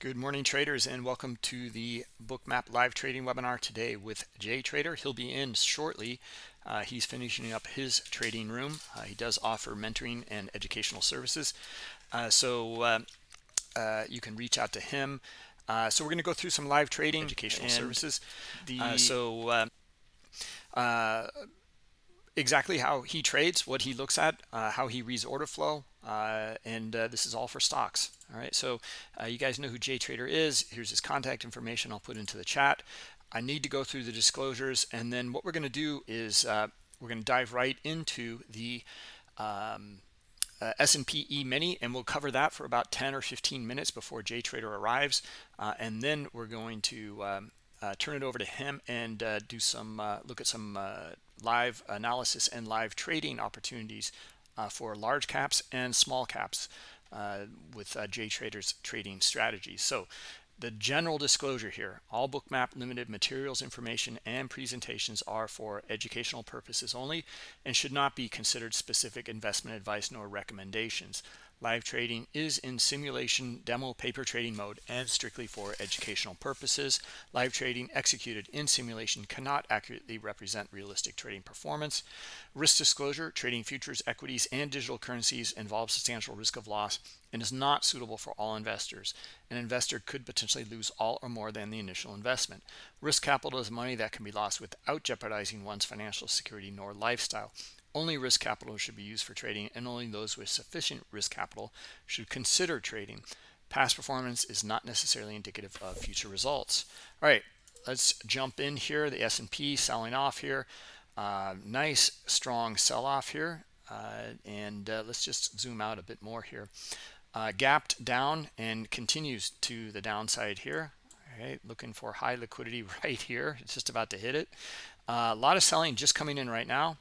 Good morning, traders, and welcome to the Bookmap live trading webinar today with Jay Trader. He'll be in shortly. Uh, he's finishing up his trading room. Uh, he does offer mentoring and educational services. Uh, so uh, uh, you can reach out to him. Uh, so we're going to go through some live trading educational services. The, so exactly how he trades, what he looks at, how he reads order flow, and this is all for stocks. All right so uh, you guys know who JTrader is. Here's his contact information I'll put into the chat. I need to go through the disclosures and then what we're going to do is uh, we're going to dive right into the um, uh, S&P E-mini and we'll cover that for about 10 or 15 minutes before JTrader arrives uh, and then we're going to um, uh, turn it over to him and uh, do some look at some live analysis and live trading opportunities for large caps and small caps uh, with uh, JTrader's trading strategies. So the general disclosure here, all Bookmap limited materials, information, and presentations are for educational purposes only and should not be considered specific investment advice nor recommendations. Live trading is in simulation demo paper trading mode and strictly for educational purposes. Live trading executed in simulation cannot accurately represent realistic trading performance. Risk disclosure, trading futures, equities, and digital currencies involves substantial risk of loss and is not suitable for all investors. An investor could potentially lose all or more than the initial investment. Risk capital is money that can be lost without jeopardizing one's financial security nor lifestyle. Only risk capital should be used for trading and only those with sufficient risk capital should consider trading. Past performance is not necessarily indicative of future results. All right, let's jump in here. The S&P selling off here. Uh, nice strong sell-off here. Uh, and uh, let's just zoom out a bit more here. Uh, gapped down and continues to the downside here. All right, looking for high liquidity right here. It's just about to hit it. Uh, a lot of selling just coming in right now.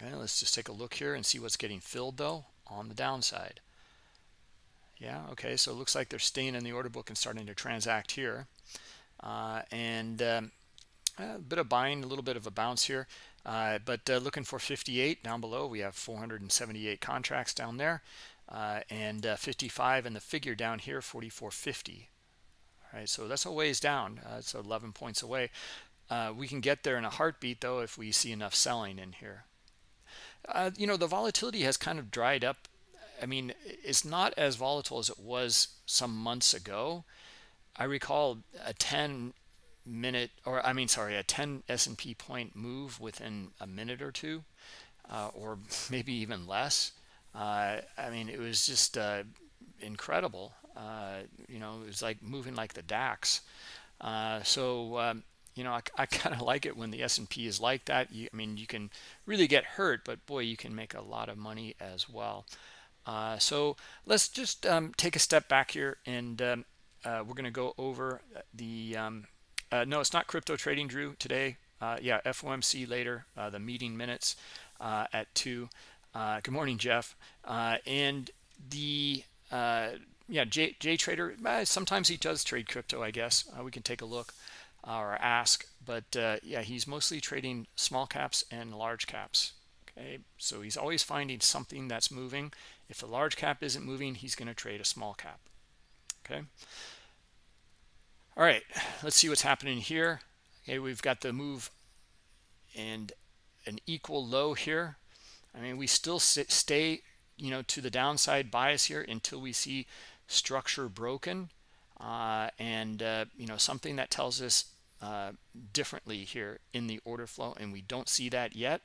Okay, let's just take a look here and see what's getting filled though on the downside. Yeah, okay, so it looks like they're staying in the order book and starting to transact here. Uh, and um, a bit of buying, a little bit of a bounce here. Uh, but uh, looking for 58 down below, we have 478 contracts down there. Uh, and uh, 55 and the figure down here, 4450. All right, so that's a ways down. Uh, it's 11 points away. we can get there in a heartbeat, though, if we see enough selling in here. Uh, you know, the volatility has kind of dried up. I mean, it's not as volatile as it was some months ago. I recall a 10 minute, or I mean, sorry, a 10 S&P point move within a minute or two, uh, or maybe even less. Uh, I mean, it was just uh, incredible. Uh, you know, it was like moving like the DAX. Uh, so, um, you know, I, I kind of like it when the S&P is like that. You, I mean, you can really get hurt, but boy, you can make a lot of money as well. Uh, so let's just um, take a step back here and um, uh, we're going to go over the, um, uh, no, it's not crypto trading, Drew, today. Uh, yeah, FOMC later, uh, the meeting minutes uh, at 2. good morning, Jeff. and the, yeah, J, J Trader, sometimes he does trade crypto, I guess. we can take a look or ask but uh, yeah he's mostly trading small caps and large caps okay? So he's always finding something that's moving. If the large cap isn't moving he's going to trade a small cap okay? All right let's see what's happening here. Okay we've got the move and an equal low here. I mean we still sit, stay you know to the downside bias here until we see structure broken and uh, you know something that tells us uh, differently here in the order flow and we don't see that yet.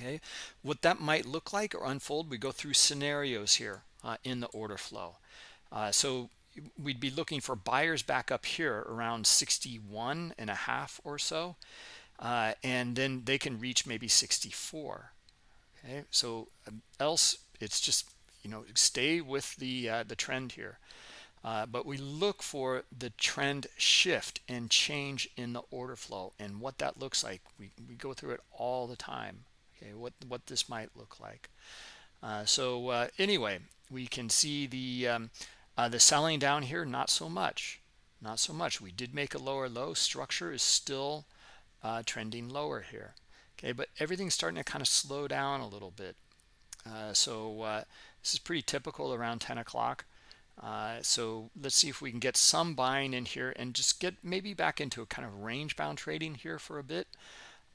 Okay. What that might look like or unfold we go through scenarios here uh, in the order flow. Uh, so we'd be looking for buyers back up here around 61 and a half or so uh, and then they can reach maybe 64 okay. So um, else it's just you know stay with the uh, the trend here uh, but we look for the trend shift and change in the order flow and what that looks like. We, we go through it all the time, okay, what, what this might look like. Uh, so uh, anyway, we can see the, um, uh, the selling down here, not so much, not so much. We did make a lower low. Structure is still uh, trending lower here, okay, but everything's starting to kind of slow down a little bit. So this is pretty typical around 10 o'clock Uh, so let's see if we can get some buying in here and just get maybe back into a kind of range bound trading here for a bit.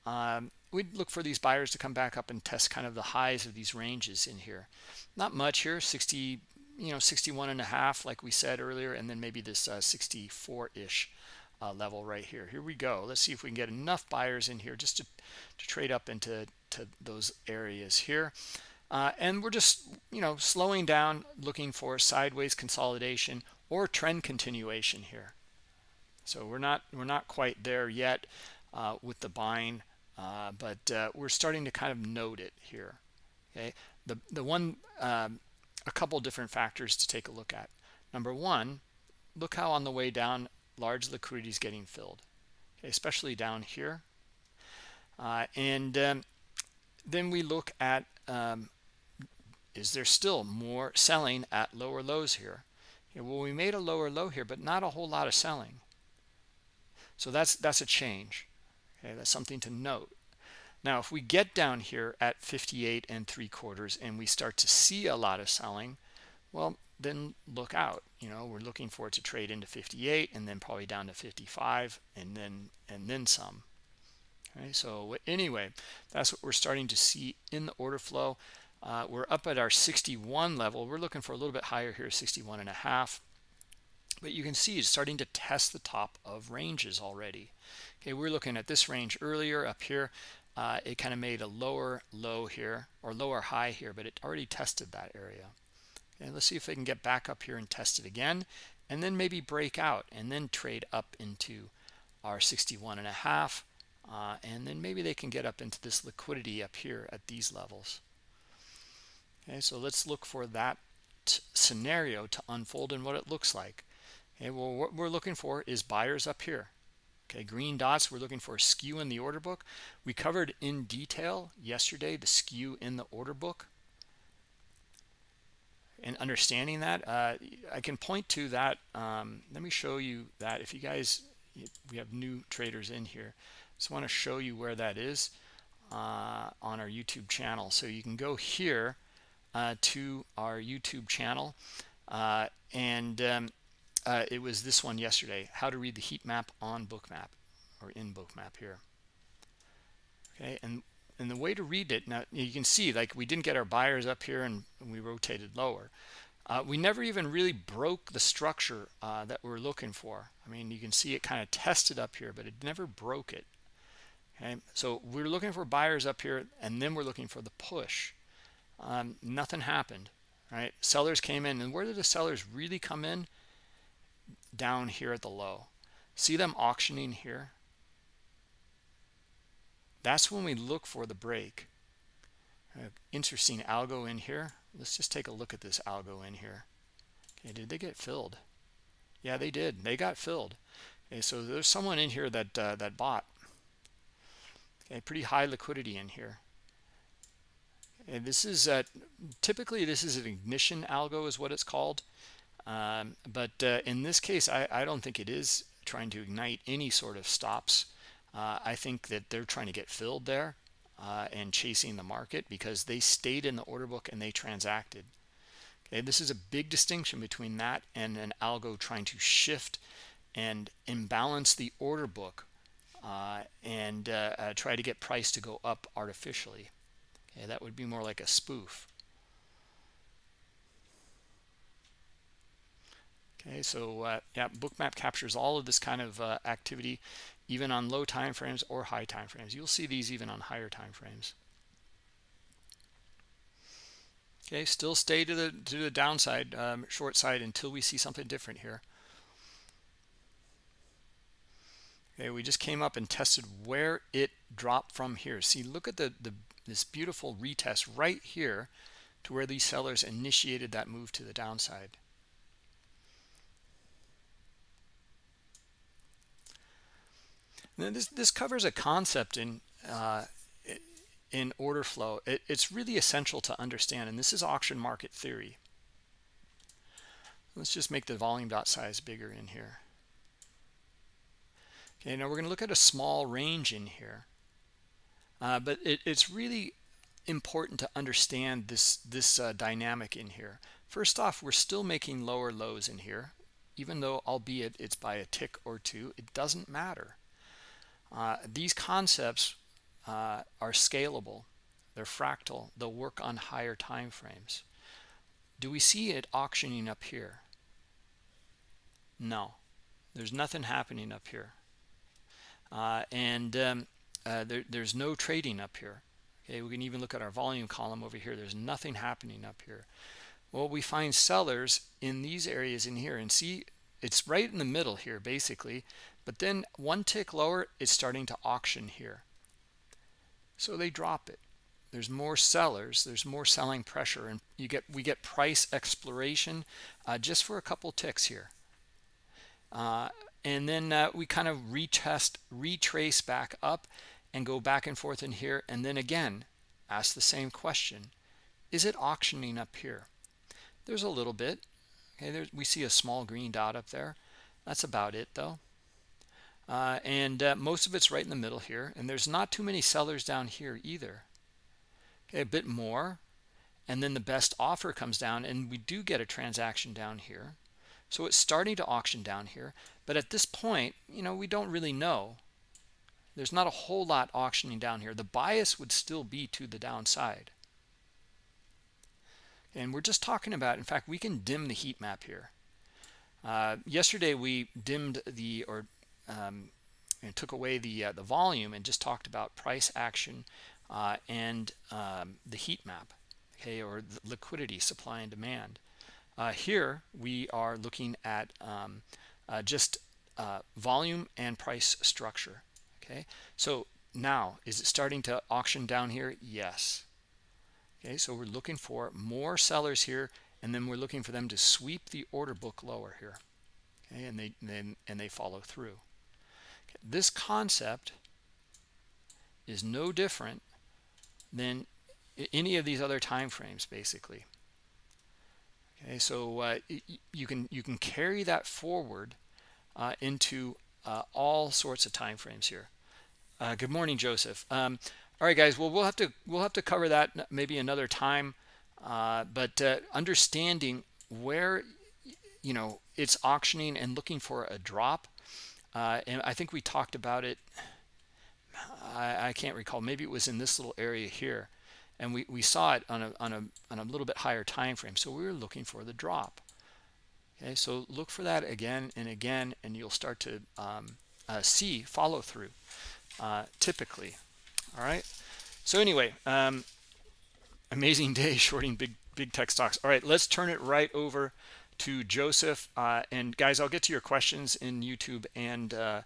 Um, we'd look for these buyers to come back up and test kind of the highs of these ranges in here. Not much here, 60, you know, 61 and a half, like we said earlier, and then maybe this 64-ish uh, uh, level right here. Here we go. Let's see if we can get enough buyers in here just to, to trade up into to those areas here. Uh, and we're just, you know, slowing down, looking for sideways consolidation or trend continuation here. So we're not we're not quite there yet uh, with the buying, uh, but uh, we're starting to kind of note it here. Okay, the the one um, a couple different factors to take a look at. Number one, look how on the way down large liquidity is getting filled, okay, especially down here. Uh, and um, then we look at um, is there still more selling at lower lows here? Well, we made a lower low here, but not a whole lot of selling. So that's that's a change. Okay, that's something to note. Now, if we get down here at 58 and three quarters and we start to see a lot of selling, well, then look out. You know, we're looking for it to trade into 58 and then probably down to 55 and then and then some. Okay, so anyway, that's what we're starting to see in the order flow. Uh, we're up at our 61 level. We're looking for a little bit higher here, 61 and a half. But you can see it's starting to test the top of ranges already. Okay, we are looking at this range earlier up here. Uh, it kind of made a lower low here or lower high here, but it already tested that area. And let's see if they can get back up here and test it again, and then maybe break out and then trade up into our 61 and a half. Uh, and then maybe they can get up into this liquidity up here at these levels. Okay, so let's look for that scenario to unfold and what it looks like. Okay, well, what we're looking for is buyers up here. Okay, green dots, we're looking for a skew in the order book. We covered in detail yesterday the skew in the order book. And understanding that, uh, I can point to that. Um, let me show you that. If you guys, we have new traders in here. Just want to show you where that is uh, on our YouTube channel. So you can go here uh, to our YouTube channel. Uh, and um, uh, it was this one yesterday, how to read the heat map on bookmap or in bookmap here. Okay, and and the way to read it now you can see like we didn't get our buyers up here and we rotated lower. Uh, we never even really broke the structure uh, that we're looking for. I mean, you can see it kind of tested up here, but it never broke it. Okay, so we're looking for buyers up here, and then we're looking for the push um, nothing happened right? Sellers came in and where did the sellers really come in? Down here at the low. See them auctioning here? That's when we look for the break. Uh, interesting algo in here. Let's just take a look at this algo in here. Okay did they get filled? Yeah they did. They got filled. Okay so there's someone in here that uh, that bought. Okay pretty high liquidity in here and this is uh, typically this is an ignition algo is what it's called. Um, but uh, in this case, I, I, don't think it is trying to ignite any sort of stops. Uh, I think that they're trying to get filled there uh, and chasing the market because they stayed in the order book and they transacted. Okay, this is a big distinction between that and an algo trying to shift and imbalance the order book uh, and uh, try to get price to go up artificially. Okay, that would be more like a spoof. Okay, so uh, yeah, Bookmap captures all of this kind of uh, activity, even on low time frames or high time frames. You'll see these even on higher time frames. Okay, still stay to the to the downside, um, short side until we see something different here. Okay, we just came up and tested where it dropped from here. See, look at the the this beautiful retest right here to where these sellers initiated that move to the downside. Now this this covers a concept in uh, in order flow. It, it's really essential to understand, and this is auction market theory. Let's just make the volume dot size bigger in here. Okay, now we're going to look at a small range in here. Uh, but it, it's really important to understand this this uh, dynamic in here First off, we're still making lower lows in here, even though albeit it's by a tick or two, it doesn't matter. Uh, these concepts uh, are scalable. They're fractal. They'll work on higher time frames. Do we see it auctioning up here? No. There's nothing happening up here. Uh, and um, uh, there, there's no trading up here. Okay, we can even look at our volume column over here. There's nothing happening up here. Well, we find sellers in these areas in here and see it's right in the middle here basically. But then one tick lower, it's starting to auction here. So they drop it. There's more sellers. There's more selling pressure, and you get we get price exploration uh, just for a couple ticks here. Uh, and then uh, we kind of retest, retrace back up and go back and forth in here. And then again, ask the same question. Is it auctioning up here? There's a little bit. Okay, there, we see a small green dot up there. That's about it though. Uh, and uh, most of it's right in the middle here. And there's not too many sellers down here either. Okay, a bit more. And then the best offer comes down and we do get a transaction down here. So it's starting to auction down here. But at this point, you know, we don't really know. There's not a whole lot auctioning down here. The bias would still be to the downside. And we're just talking about, in fact, we can dim the heat map here. Uh, yesterday we dimmed the, or um, and took away the, uh, the volume and just talked about price action uh, and um, the heat map, okay, or liquidity, supply and demand. Uh, here we are looking at um, uh, just uh, volume and price structure. Okay, so now is it starting to auction down here? Yes. Okay, so we're looking for more sellers here, and then we're looking for them to sweep the order book lower here. Okay, and they and, and they follow through. Okay, this concept is no different than any of these other time frames, basically. Okay, so uh, you can you can carry that forward uh, into uh, all sorts of time frames here. Uh, good morning, Joseph. Um, all right, guys. Well, we'll have to we'll have to cover that maybe another time. Uh, but uh, understanding where you know it's auctioning and looking for a drop, and I think we talked about it. I, I can't recall. Maybe it was in this little area here and we, we saw it on a, on, a, on a little bit higher time frame. So we were looking for the drop. Okay so look for that again and again and you'll start to um, uh, see follow through uh, typically. All right? So anyway um, amazing day shorting big big tech stocks. All right let's turn it right over to Joseph uh, and guys I'll get to your questions in YouTube and uh,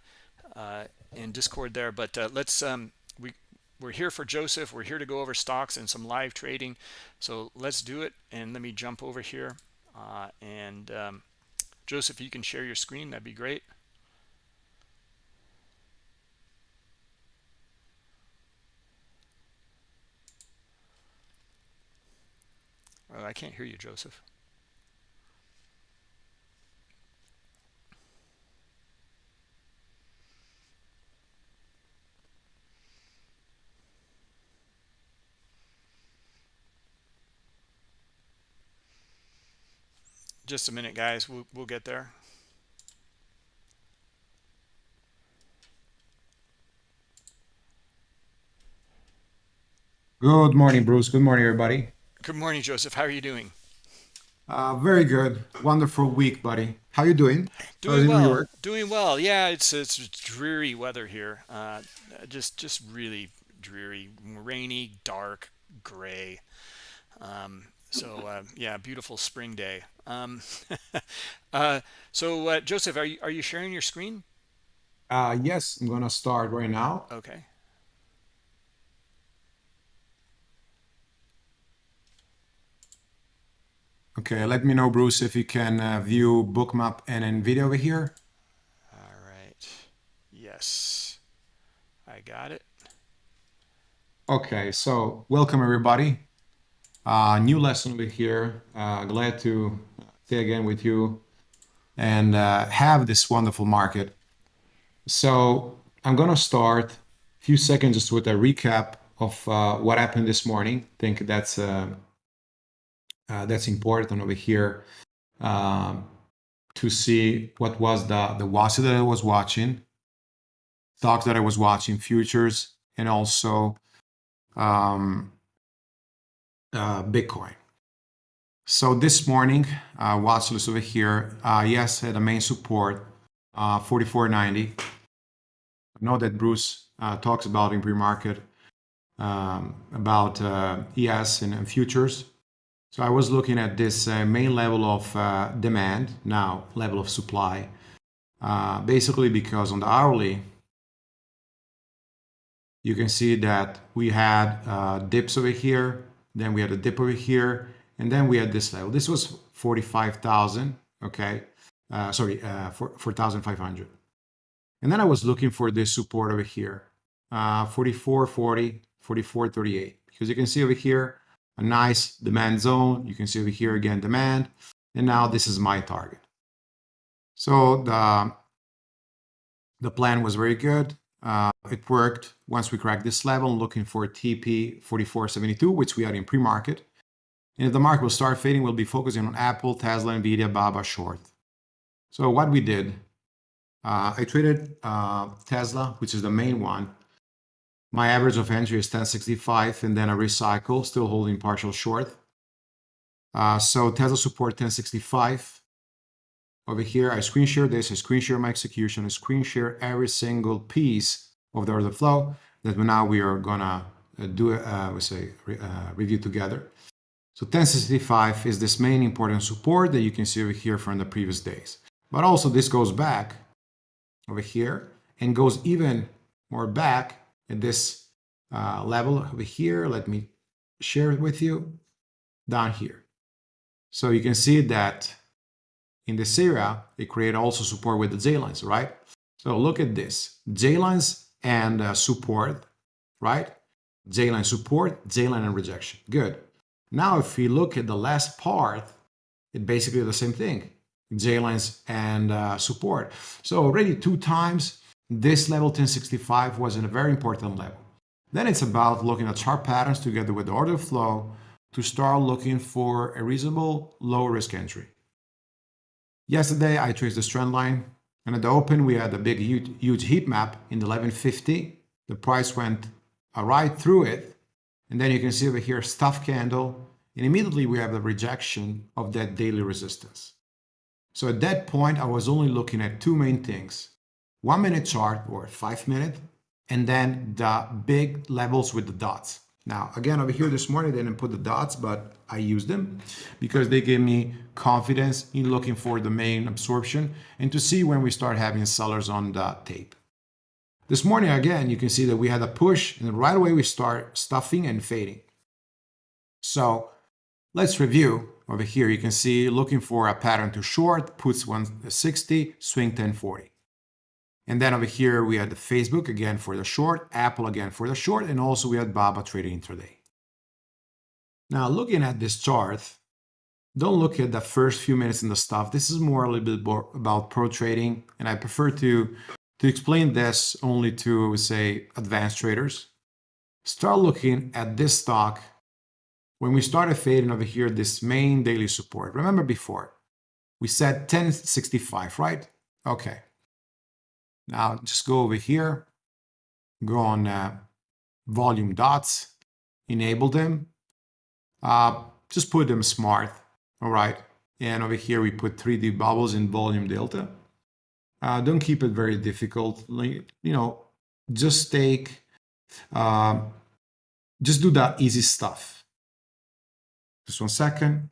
uh, in discord there but uh, let's um, we're here for Joseph. We're here to go over stocks and some live trading. So let's do it. And let me jump over here. Uh, and um, Joseph, you can share your screen. That'd be great. Oh, I can't hear you, Joseph. Just a minute guys. We'll, we'll get there. Good morning bruce. Good morning everybody. Good morning joseph. How are you doing? Uh, very good. Wonderful week buddy. How you doing? Doing well. Doing well. Yeah it's it's dreary weather here. Uh, just just really dreary. Rainy dark gray. Um, so uh, yeah beautiful spring day. Um, uh, so uh, joseph are you are you sharing your screen? Uh yes i'm gonna start right now. Okay. Okay let me know bruce if you can uh, view bookmap and nvidia over here. All right. Yes. I got it. Okay so welcome everybody uh, new lesson over here. Uh, glad to stay again with you and uh, have this wonderful market. So I'm going to start a few seconds just with a recap of uh, what happened this morning. I think that's uh, uh, that's important over here um, to see what was the, the watch that I was watching, stocks that I was watching, futures, and also um, Bitcoin. So this morning, uh, watch over here, uh, yes, a main support, uh, 44.90. I know that Bruce uh, talks about in pre-market um, about uh, ES and, and, futures. So I was looking at this uh, main level of uh, demand, now level of supply, uh, basically because on the hourly, you can see that we had uh, dips over here, then we had a dip over here, and then we had this level. This was 45,000, okay? Uh, sorry, uh, 4,500. And then I was looking for this support over here, uh, 44.40, 44.38. Because you can see over here, a nice demand zone. You can see over here again, demand. And now this is my target. So the, the plan was very good. Uh, it worked once we cracked this level, looking for TP 4472, which we are in pre-market. And if the market will start fading, we'll be focusing on Apple, Tesla, Nvidia, Baba, short. So what we did, uh, I traded uh, Tesla, which is the main one. My average of entry is 1065, and then a recycle, still holding partial short. So Tesla support 1065. Over here, I screen share this, I screen share my execution, I screen share every single piece of the order flow that now we are gonna uh, do, uh, we say, uh, review together. So 1065 is this main important support that you can see over here from the previous days. But also this goes back over here and goes even more back at this uh, level over here. Let me share it with you down here. So you can see that in this area, it create also support with the J-lines, right? So look at this, J-lines and uh, support, right? J-line support, J-line and rejection, good. Now, if we look at the last part, it basically the same thing, J-lines and uh, support. So already two times, this level 1065 was in a very important level. Then it's about looking at chart patterns together with the order flow to start looking for a reasonable low risk entry. Yesterday, I traced the trend line and at the open, we had a big, huge, huge heat map in the 1150. The price went uh, right through it and then you can see over here, stuff candle, and immediately we have the rejection of that daily resistance. So at that point, I was only looking at two main things. One minute chart or five minute, and then the big levels with the dots. Now, again, over here this morning, I didn't put the dots, but I used them because they gave me confidence in looking for the main absorption and to see when we start having sellers on the tape. This morning, again, you can see that we had a push and right away we start stuffing and fading. So let's review over here. You can see looking for a pattern to short, puts 160, swing 1040. And then over here, we had the Facebook again for the short, Apple again for the short, and also we had Baba trading intraday. Now, looking at this chart, don't look at the first few minutes in the stuff. This is more a little bit more about pro trading, and I prefer to to explain this only to, I would say, advanced traders, start looking at this stock when we started fading over here, this main daily support. Remember before, we said 1065, right? Okay. Now just go over here, go on uh, volume dots, enable them, uh, just put them smart, all right? And over here we put 3D bubbles in volume delta. Uh, don't keep it very difficult. You know, just take, uh, just do that easy stuff. Just one second.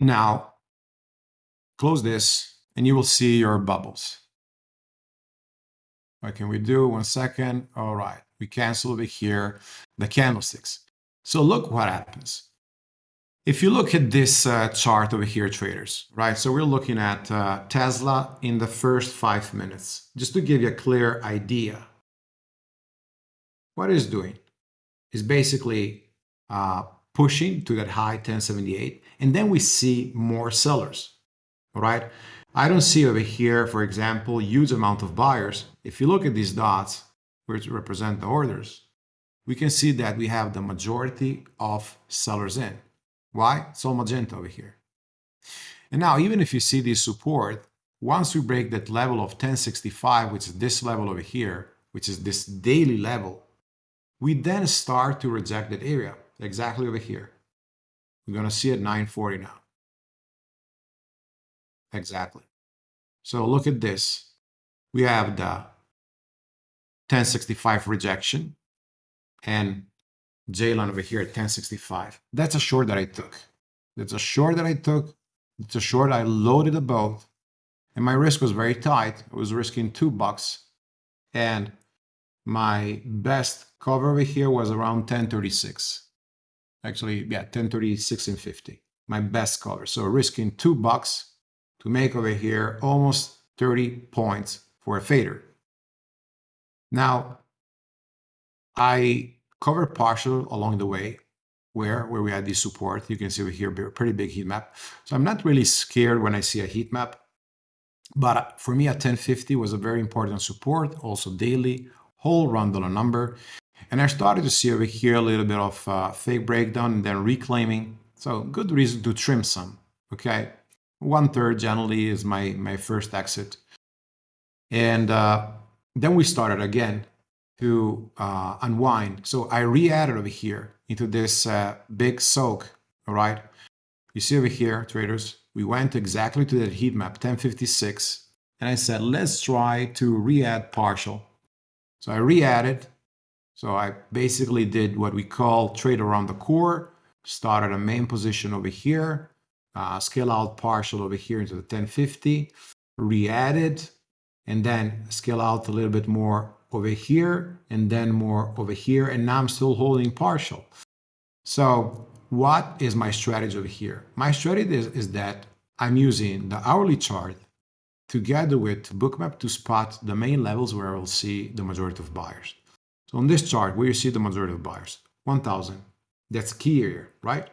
Now, close this and you will see your bubbles. What can we do? One second. All right. We cancel over here the candlesticks. So look what happens. If you look at this uh, chart over here, traders, right? So we're looking at uh, Tesla in the first five minutes, just to give you a clear idea. What is doing is basically uh, pushing to that high 1078, and then we see more sellers, all right? I don't see over here, for example, huge amount of buyers. If you look at these dots, which represent the orders, we can see that we have the majority of sellers in. Why? It's all magenta over here. And now, even if you see this support, once we break that level of 1065, which is this level over here, which is this daily level, we then start to reject that area exactly over here. We're going to see at 940 now. Exactly. So look at this. We have the 1065 rejection and J-line over here at 1065. That's a short that I took. That's a short that I took. It's a short I loaded a boat and my risk was very tight. I was risking two bucks and my best cover over here was around 1036. Actually, yeah, 1036 and 50. My best color. So risking two bucks to make over here almost 30 points for a fader. Now, I covered partial along the way where, where we had this support. You can see over here, pretty big heat map. So I'm not really scared when I see a heat map. But for me, a 1050 was a very important support, also daily, whole round dollar number. And I started to see over here a little bit of uh, fake breakdown and then reclaiming. So good reason to trim some, okay? One third generally is my, my first exit. And uh, then we started again to uh, unwind. So I re-added over here into this uh, big soak, all right? You see over here, traders, we went exactly to that heat map, 1056, and I said, let's try to re-add partial. So I re-added. So I basically did what we call trade around the core, started a main position over here, uh, scale out partial over here into the 1050, re-added, and then scale out a little bit more over here and then more over here. And now I'm still holding partial. So what is my strategy over here? My strategy is, is that I'm using the hourly chart together with bookmap to spot the main levels where I will see the majority of buyers. So on this chart, where you see the majority of buyers, 1000, that's key here, right?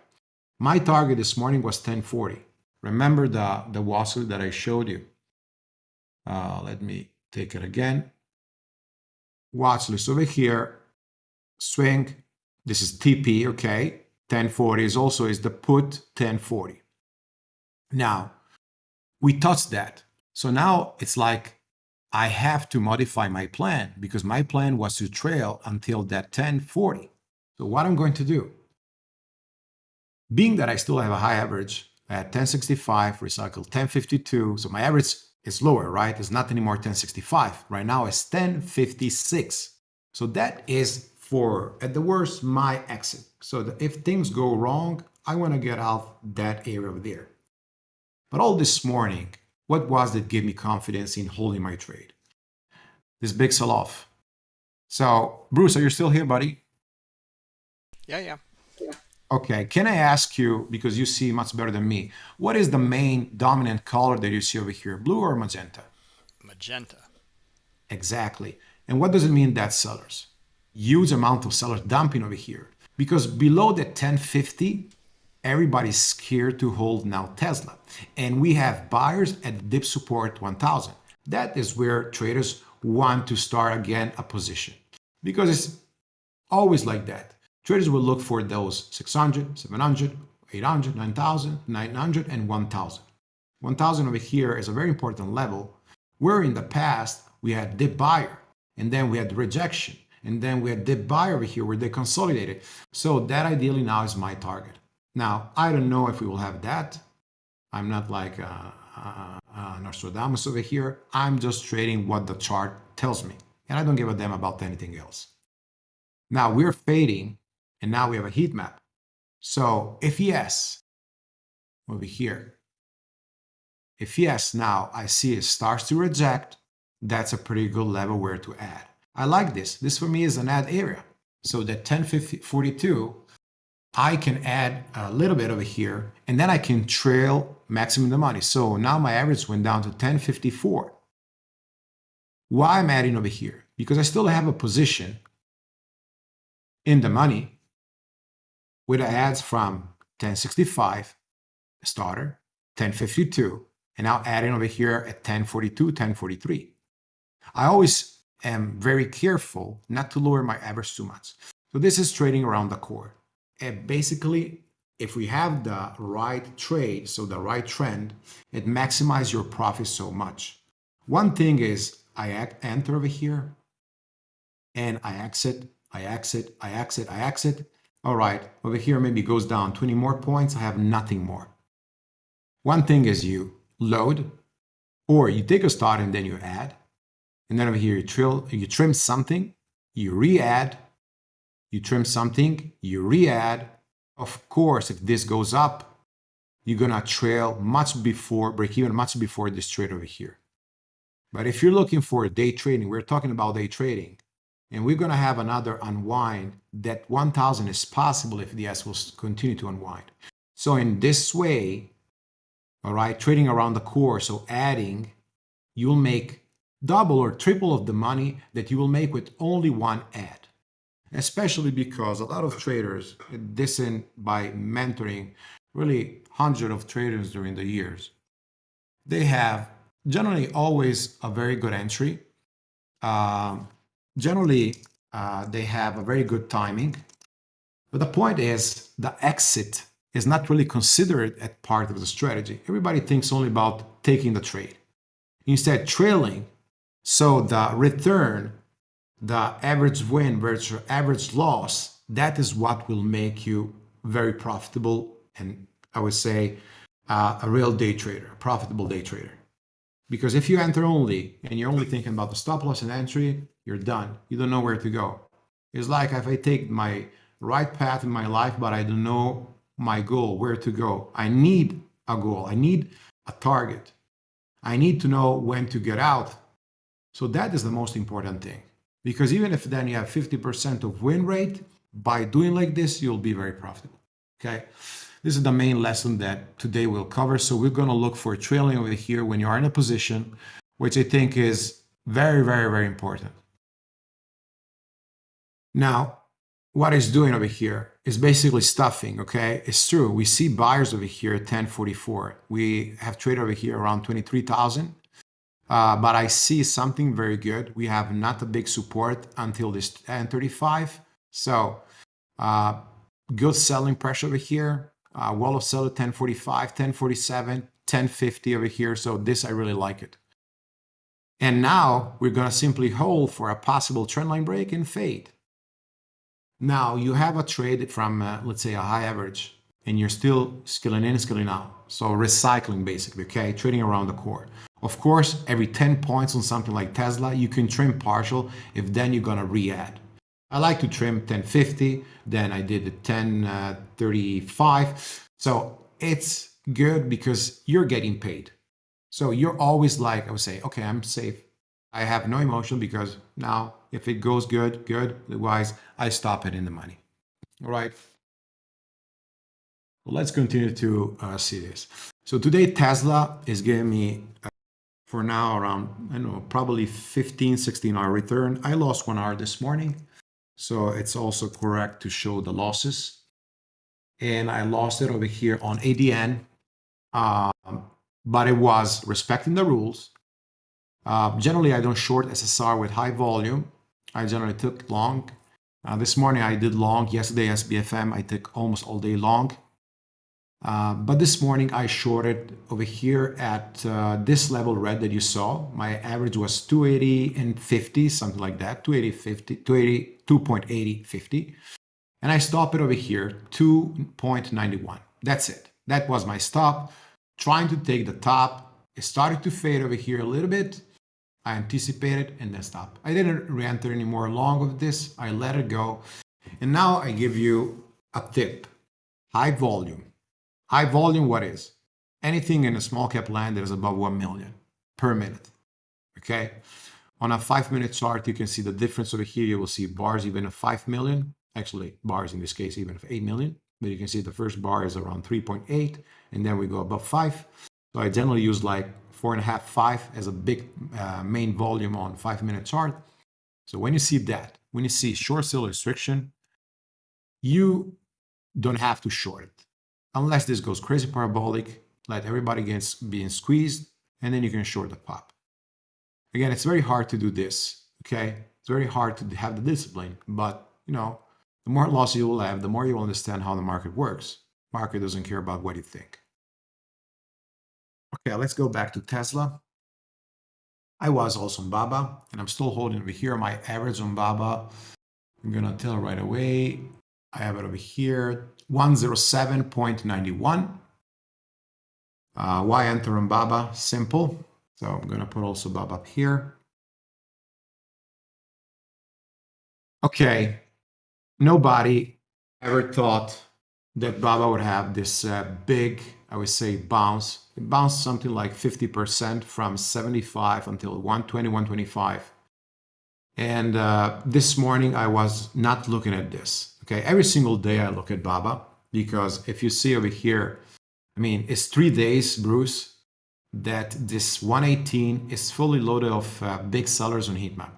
My target this morning was 1040. Remember the, the Wassel that I showed you. Uh, let me take it again. Watch list over here, swing, this is TP, okay? 1040 is also is the put 1040. Now, we touched that. So now it's like I have to modify my plan because my plan was to trail until that 1040. So what I'm going to do, being that I still have a high average at 1065, recycle 1052, so my average is lower, right? It's not anymore 1065. Right now it's 1056. So that is for, at the worst, my exit. So if things go wrong, I want to get out that area over there. But all this morning, what was that gave me confidence in holding my trade? This big sell-off. So, Bruce, are you still here, buddy? Yeah, yeah. Okay, can I ask you, because you see much better than me, what is the main dominant color that you see over here, blue or magenta? Magenta. Exactly. And what does it mean that sellers? Huge amount of sellers dumping over here. Because below the 1050, everybody's scared to hold now Tesla. And we have buyers at dip support 1000. That is where traders want to start again a position. Because it's always like that Traders will look for those 600, 700, 800, 9,000, 900, and 1,000. 1,000 over here is a very important level where in the past we had dip buyer and then we had rejection and then we had dip buyer over here where they consolidated. So that ideally now is my target. Now, I don't know if we will have that. I'm not like uh, uh, uh, Nostradamus over here. I'm just trading what the chart tells me. And I don't give a damn about anything else. Now we're fading and now we have a heat map. So if yes, over here, if yes, now I see it starts to reject, that's a pretty good level where to add. I like this. This for me is an add area. So that 1042, I can add a little bit over here, and then I can trail maximum the money. So now my average went down to 1054. Why I'm adding over here? Because I still have a position in the money with ads from 1065 starter, 1052, and now adding over here at 1042, 1043. I always am very careful not to lower my average too much. So this is trading around the core. And basically, if we have the right trade, so the right trend, it maximizes your profit so much. One thing is I enter over here and I exit, I exit, I exit, I exit. All right, over here maybe goes down 20 more points. I have nothing more. One thing is you load or you take a start and then you add. And then over here you, trill, you trim something, you re-add, you trim something, you re-add. Of course, if this goes up, you're gonna trail much before, break even much before this trade over here. But if you're looking for day trading, we're talking about day trading, and we're gonna have another unwind that 1000 is possible if the S will continue to unwind. So in this way, all right, trading around the core, so adding, you'll make double or triple of the money that you will make with only one ad especially because a lot of traders, this in by mentoring really hundreds of traders during the years, they have generally always a very good entry. Uh, generally, uh, they have a very good timing. But the point is the exit is not really considered as part of the strategy. Everybody thinks only about taking the trade. Instead, trailing, so the return the average win versus average loss, that is what will make you very profitable and I would say uh, a real day trader, a profitable day trader. Because if you enter only and you're only thinking about the stop loss and entry, you're done. You don't know where to go. It's like if I take my right path in my life, but I don't know my goal, where to go. I need a goal. I need a target. I need to know when to get out. So that is the most important thing. Because even if then you have 50% of win rate, by doing like this, you'll be very profitable. Okay. This is the main lesson that today we'll cover. So we're going to look for trailing over here when you are in a position, which I think is very, very, very important. Now, what it's doing over here is basically stuffing, okay? It's true. We see buyers over here at 1044. We have trade over here around 23,000. Uh, but I see something very good. We have not a big support until this 1035. So uh, good selling pressure over here. Uh, wall of seller 1045, 1047, 1050 over here. So this, I really like it. And now we're going to simply hold for a possible trendline break and fade. Now you have a trade from, uh, let's say, a high average, and you're still scaling in, scaling out. So recycling basically, okay? Trading around the core. Of course, every 10 points on something like Tesla, you can trim partial if then you're gonna re-add. I like to trim 1050, then I did the 1035. Uh, so it's good because you're getting paid. So you're always like, I would say, okay, I'm safe. I have no emotion because now if it goes good, good. Otherwise, I stop it in the money. All right. Let's continue to uh, see this. So today Tesla is giving me uh, for now around, I know, probably 15, 16 hour return. I lost one hour this morning. So it's also correct to show the losses. And I lost it over here on ADN, um, but it was respecting the rules. Uh, generally, I don't short SSR with high volume. I generally took long. Uh, this morning I did long. Yesterday SBFM I took almost all day long. Uh, but this morning I shorted over here at uh, this level red that you saw. My average was 280 and 50, something like that, 280, 50, 280, 2.80, 50. And I stop it over here, 2.91. That's it. That was my stop. Trying to take the top. It started to fade over here a little bit. I anticipated and then stop. I didn't re-enter any more long of this. I let it go. And now I give you a tip. High volume High volume, what is? Anything in a small cap land that is above 1 million per minute. Okay. On a five minute chart, you can see the difference over here. You will see bars even of 5 million, actually bars in this case, even of 8 million. But you can see the first bar is around 3.8 and then we go above 5. So I generally use like four and a half, five as a big uh, main volume on five minute chart. So when you see that, when you see short sale restriction, you don't have to short it unless this goes crazy parabolic, let everybody gets being squeezed, and then you can short the pop. Again, it's very hard to do this, Okay, it's very hard to have the discipline, but you know, the more loss you will have, the more you will understand how the market works. Market doesn't care about what you think. Okay, let's go back to Tesla. I was also on Baba, and I'm still holding over here my average on Baba. I'm gonna tell right away. I have it over here, 107.91. Uh, why enter on Baba? Simple. So I'm gonna put also Baba up here. Okay, nobody ever thought that Baba would have this uh, big, I would say, bounce. It bounced something like 50% from 75 until 120, 125. And uh, this morning I was not looking at this. Okay, every single day I look at Baba because if you see over here, I mean, it's three days, Bruce, that this 118 is fully loaded of uh, big sellers on heatmap.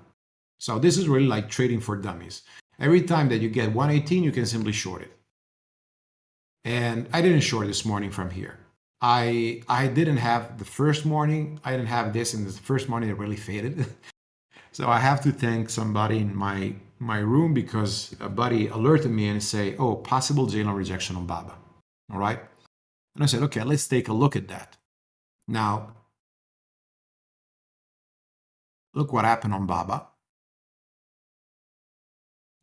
So this is really like trading for dummies. Every time that you get 118, you can simply short it. And I didn't short this morning from here. I I didn't have the first morning. I didn't have this in the first morning. It really faded. so I have to thank somebody in my my room because a buddy alerted me and say, "Oh, possible J-line rejection on Baba." All right, and I said, "Okay, let's take a look at that." Now, look what happened on Baba.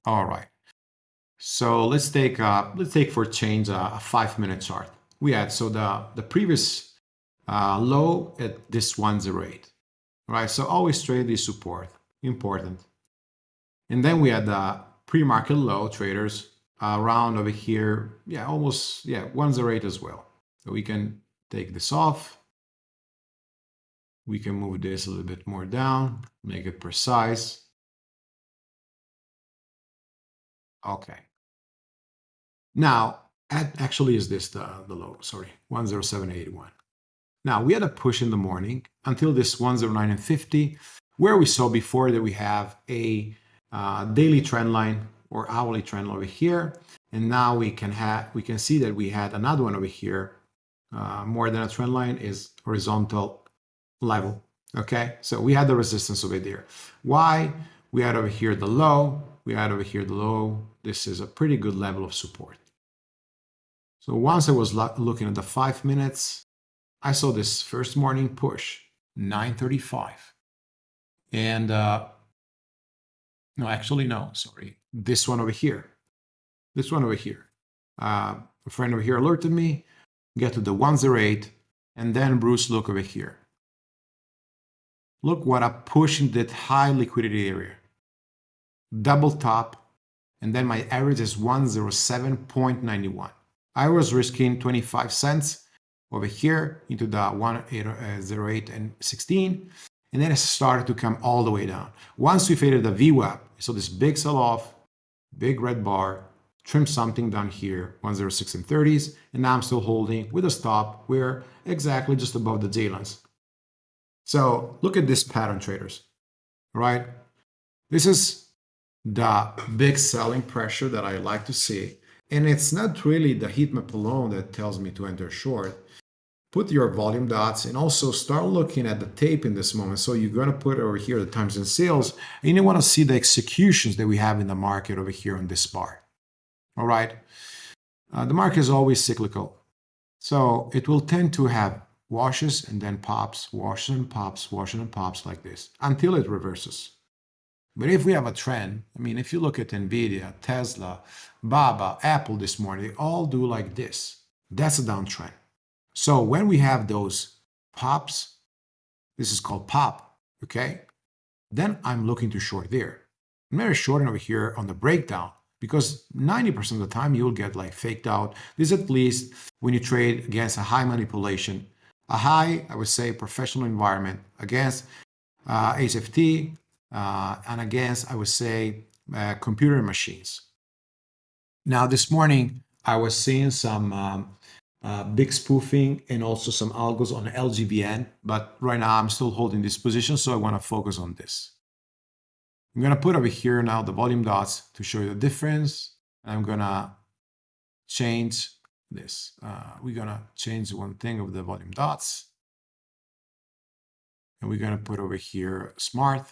All right. So let's take uh, let's take for change uh, a five minute chart. We had so the the previous uh, low at this 108, right? So always trade the support, important. And then we had the pre-market low traders around over here, yeah, almost yeah 108 as well. So we can take this off. We can move this a little bit more down, make it precise. Okay. Now, actually is this the, the low, sorry, 10781. Now, we had a push in the morning until this 109 and 50, where we saw before that we have a uh, daily trend line or hourly trend over here. And now we can have we can see that we had another one over here, uh, more than a trend line is horizontal level. Okay, so we had the resistance over there. Why? We had over here the low, we had over here the low. This is a pretty good level of support. So once I was looking at the five minutes, I saw this first morning push, 935. And uh, no, actually, no, sorry. This one over here. This one over here. Uh, a friend over here alerted me, get to the 108, and then Bruce, look over here. Look what I push in that high liquidity area. Double top, and then my average is 107.91. I was risking 25 cents over here into the 108 and 16 and then it started to come all the way down. Once we faded the VWAP, so this big sell-off, big red bar, trim something down here, 106 and 30s, and now I'm still holding with a stop where exactly just above the J lines. So look at this pattern traders, right? This is the big selling pressure that I like to see. And it's not really the heat map alone that tells me to enter short. Put your volume dots and also start looking at the tape in this moment. So you're going to put over here the times and sales, and you want to see the executions that we have in the market over here on this bar. All right. Uh, the market is always cyclical. So it will tend to have washes and then pops, washes and pops, washes and pops like this until it reverses. But if we have a trend, I mean, if you look at NVIDIA, Tesla, Baba, Apple this morning, they all do like this. That's a downtrend. So when we have those pops, this is called pop, okay? Then I'm looking to short there. I'm very shorting over here on the breakdown because 90% of the time you'll get like faked out. This at least when you trade against a high manipulation, a high, I would say, professional environment against uh, HFT, uh, and against, I would say, uh, computer machines. Now, this morning, I was seeing some um, uh, big spoofing and also some algos on LGVN, but right now I'm still holding this position, so I want to focus on this. I'm going to put over here now the volume dots to show you the difference. I'm going to change this. Uh, we're going to change one thing of the volume dots. And we're going to put over here smart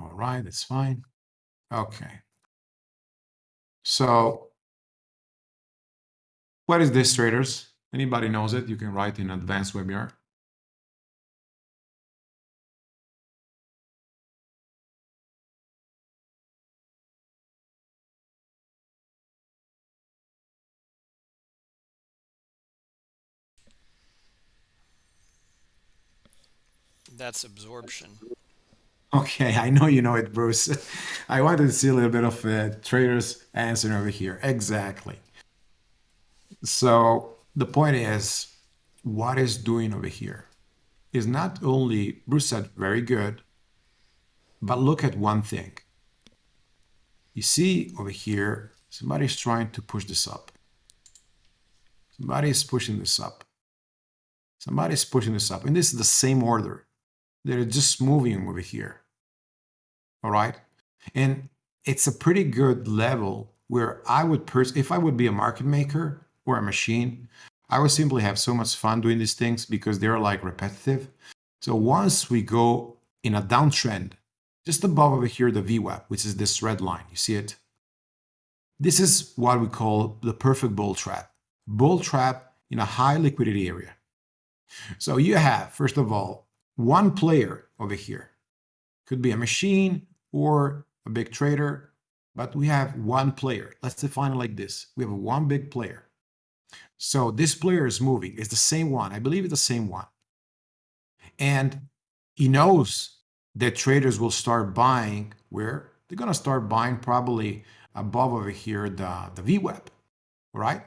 All right, that's fine. Okay. So what is this traders? Anybody knows it? You can write in advanced webinar. That's absorption. Okay, I know you know it, Bruce. I wanted to see a little bit of a trader's answer over here. Exactly. So the point is, what is doing over here is not only, Bruce said, very good, but look at one thing. You see over here, somebody's trying to push this up. Somebody is pushing this up. Somebody is pushing this up. And this is the same order. They're just moving over here. All right. And it's a pretty good level where I would, pers- if I would be a market maker or a machine, I would simply have so much fun doing these things because they're like repetitive. So once we go in a downtrend, just above over here, the VWAP, which is this red line, you see it? This is what we call the perfect bull trap. Bull trap in a high liquidity area. So you have, first of all, one player over here. Could be a machine or a big trader, but we have one player. Let's define it like this. We have one big player. So this player is moving. It's the same one. I believe it's the same one. And he knows that traders will start buying where they're going to start buying probably above over here the, the VWAP, right?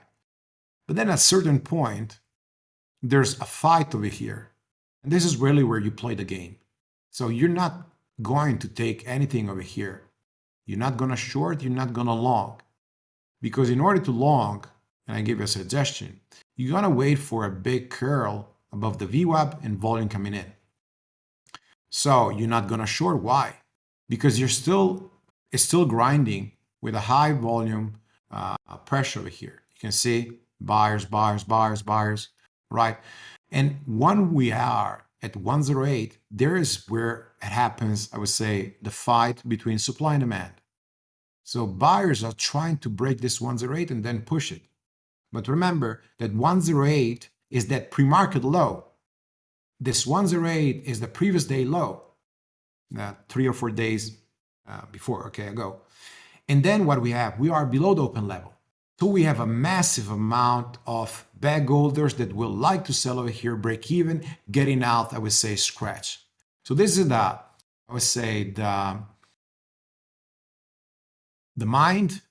But then at a certain point, there's a fight over here and this is really where you play the game. So you're not going to take anything over here. You're not going to short, you're not going to long. Because in order to long, and I give you a suggestion, you're going to wait for a big curl above the VWAP and volume coming in. So you're not going to short. Why? Because you're still, it's still grinding with a high volume uh, pressure over here. You can see buyers, buyers, buyers, buyers, right? And when we are at 108, there is where it happens, I would say, the fight between supply and demand. So buyers are trying to break this 108 and then push it. But remember that 108 is that pre-market low. This 108 is the previous day low, uh, three or four days uh, before, okay, ago. And then what we have, we are below the open level. So we have a massive amount of bag holders that will like to sell over here, break even, getting out, I would say, scratch. So this is the, I would say, the, the mind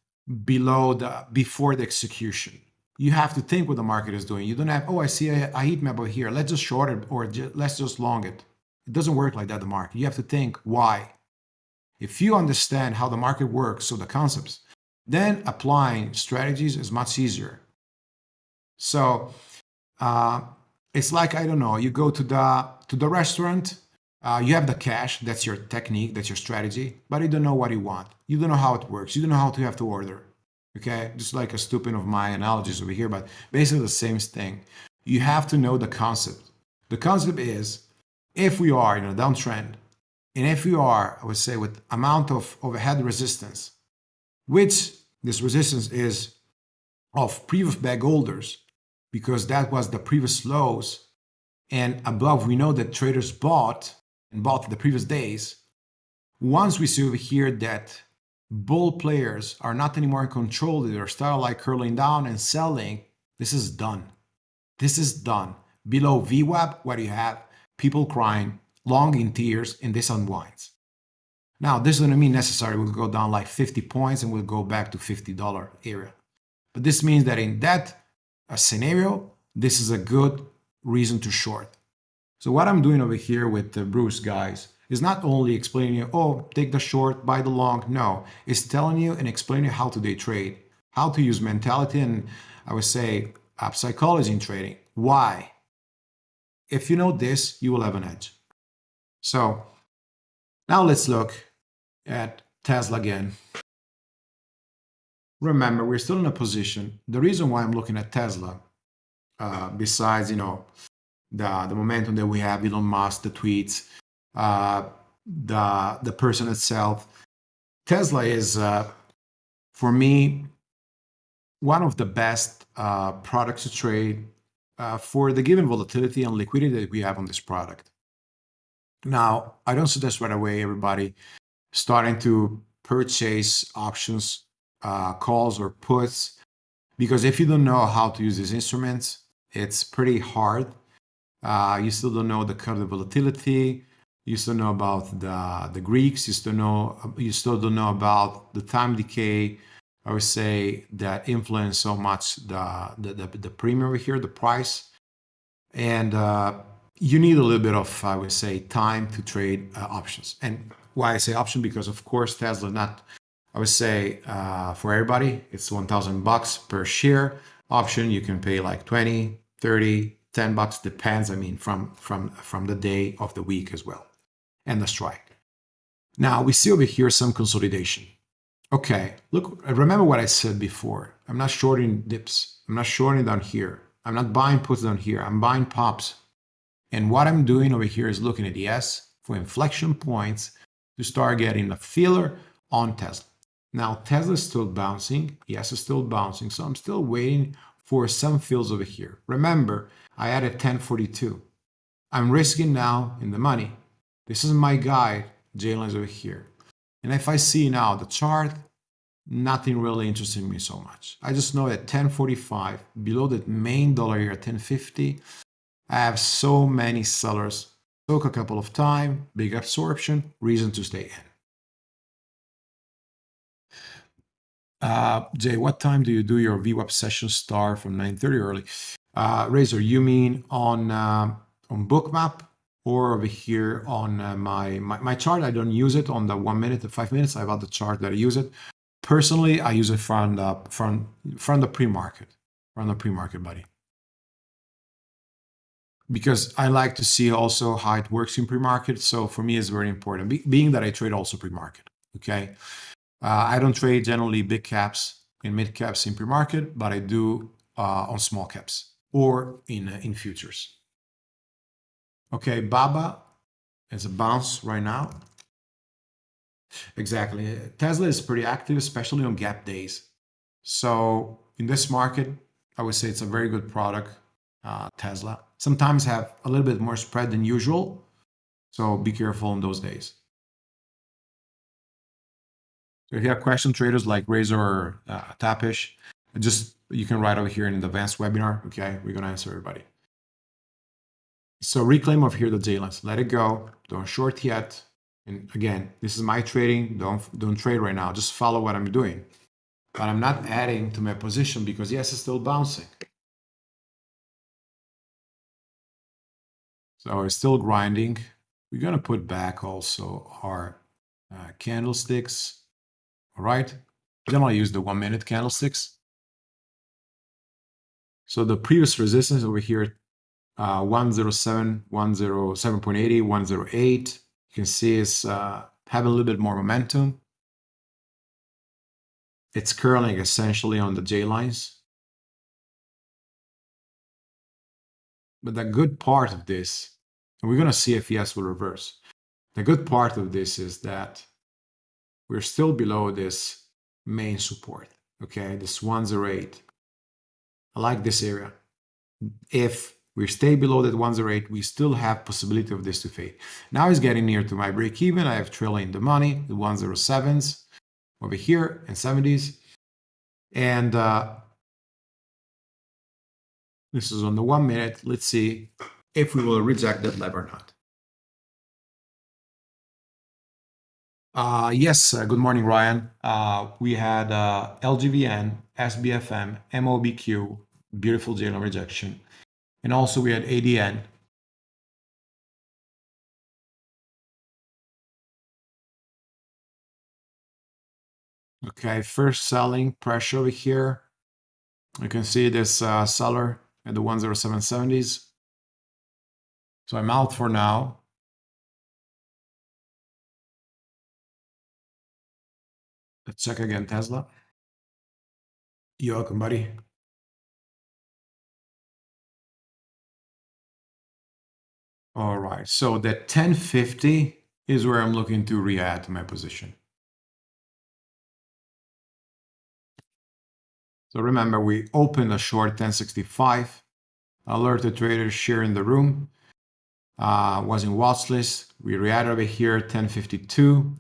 below the, before the execution. You have to think what the market is doing. You don't have, oh, I see a, a heat map over here. Let's just short it or just, let's just long it. It doesn't work like that, the market. You have to think why. If you understand how the market works, so the concepts, then applying strategies is much easier. So uh, it's like I don't know. You go to the to the restaurant. Uh, you have the cash. That's your technique. That's your strategy. But you don't know what you want. You don't know how it works. You don't know how to have to order. Okay, just like a stupid of my analogies over here, but basically the same thing. You have to know the concept. The concept is if we are in a downtrend, and if we are, I would say, with amount of overhead resistance, which this resistance is of previous bag holders because that was the previous lows. And above, we know that traders bought and bought the previous days. Once we see over here that bull players are not anymore in control, they're start like curling down and selling, this is done. This is done. Below VWAP, what do you have? People crying, long in tears, and this unwinds. Now, this doesn't mean necessarily we'll go down like 50 points and we'll go back to $50 area. But this means that in that uh, scenario, this is a good reason to short. So what I'm doing over here with the Bruce guys is not only explaining you, oh, take the short, buy the long. No, it's telling you and explaining you how to day trade, how to use mentality and I would say uh, psychology in trading. Why? If you know this, you will have an edge. So now let's look at Tesla again. Remember, we're still in a position. The reason why I'm looking at Tesla, uh, besides you know the the momentum that we have, Elon Musk, the tweets, uh, the the person itself. Tesla is, uh, for me, one of the best uh, products to trade uh, for the given volatility and liquidity that we have on this product. Now, I don't suggest right away everybody starting to purchase options, uh, calls, or puts, because if you don't know how to use these instruments, it's pretty hard. Uh, you still don't know the curve volatility. You still know about the the Greeks. You still know you still don't know about the time decay. I would say that influence so much the the, the, the premium here, the price, and uh, you need a little bit of I would say time to trade uh, options. And why I say option because of course Tesla not I would say uh, for everybody it's 1,000 bucks per share option. You can pay like 20, 30, 10 bucks depends. I mean from from from the day of the week as well and the strike. Now we see over here some consolidation. Okay, look, remember what I said before. I'm not shorting dips. I'm not shorting down here. I'm not buying puts down here. I'm buying pops. And what I'm doing over here is looking at the ES for inflection points to start getting a feeler on Tesla. Now, Tesla is still bouncing. Yes, it's still bouncing. So I'm still waiting for some fills over here. Remember, I added 1042. I'm risking now in the money. This is my guide, J-lines over here. And if I see now the chart, nothing really interesting me so much. I just know that 1045, below that main dollar here, at 1050, I have so many sellers. Took a couple of time, big absorption, reason to stay in. Uh, Jay, what time do you do your VWAP session start from 9.30 early? Uh, Razor, you mean on, uh, on Bookmap? Or over here on uh, my, my, my chart. I don't use it on the one minute to five minutes. I have other chart that I use it. Personally, I use it from the from from the pre-market, from the pre-market, buddy. Because I like to see also how it works in pre-market. So for me, it's very important. Be, being that I trade also pre-market. Okay, uh, I don't trade generally big caps and mid caps in pre-market, but I do uh, on small caps or in uh, in futures. Okay, Baba is a bounce right now. Exactly. Tesla is pretty active, especially on gap days. So in this market, I would say it's a very good product, uh, Tesla. Sometimes have a little bit more spread than usual. So be careful in those days. So if you have question traders like Razor or uh, Tapish, just you can write over here in the advanced webinar. Okay, we're gonna answer everybody. So reclaim over here the J-lines. Let it go. Don't short yet. And again, this is my trading. Don't don't trade right now. Just follow what I'm doing. But I'm not adding to my position because yes, it's still bouncing. So it's still grinding. We're gonna put back also our uh, candlesticks. All right. Generally use the one minute candlesticks. So the previous resistance over here uh, 107, 107.80, 108. You can see it's uh, having a little bit more momentum. It's curling essentially on the J lines. But the good part of this, and we're going to see if ES will reverse. The good part of this is that we're still below this main support. Okay, this 108. I like this area. If we stay below that 108, we still have possibility of this to fade. Now it's getting near to my break even. I have trailing the money, the 107s over here and 70s. And uh, this is on the one minute. Let's see if we will reject that level or not. Uh, yes, uh, good morning, Ryan. Uh, we had uh, LGVN, SBFM, MOBQ, beautiful JLM rejection. And also we had ADN. Okay, first selling pressure over here. You can see this uh, seller at the 10770s. So I'm out for now. Let's check again, Tesla. You're welcome, buddy. All right. So that 1050 is where I'm looking to re-add my position. So remember, we opened a short 1065, alerted traders share in the room, uh, was in watch list. We react over here 1052.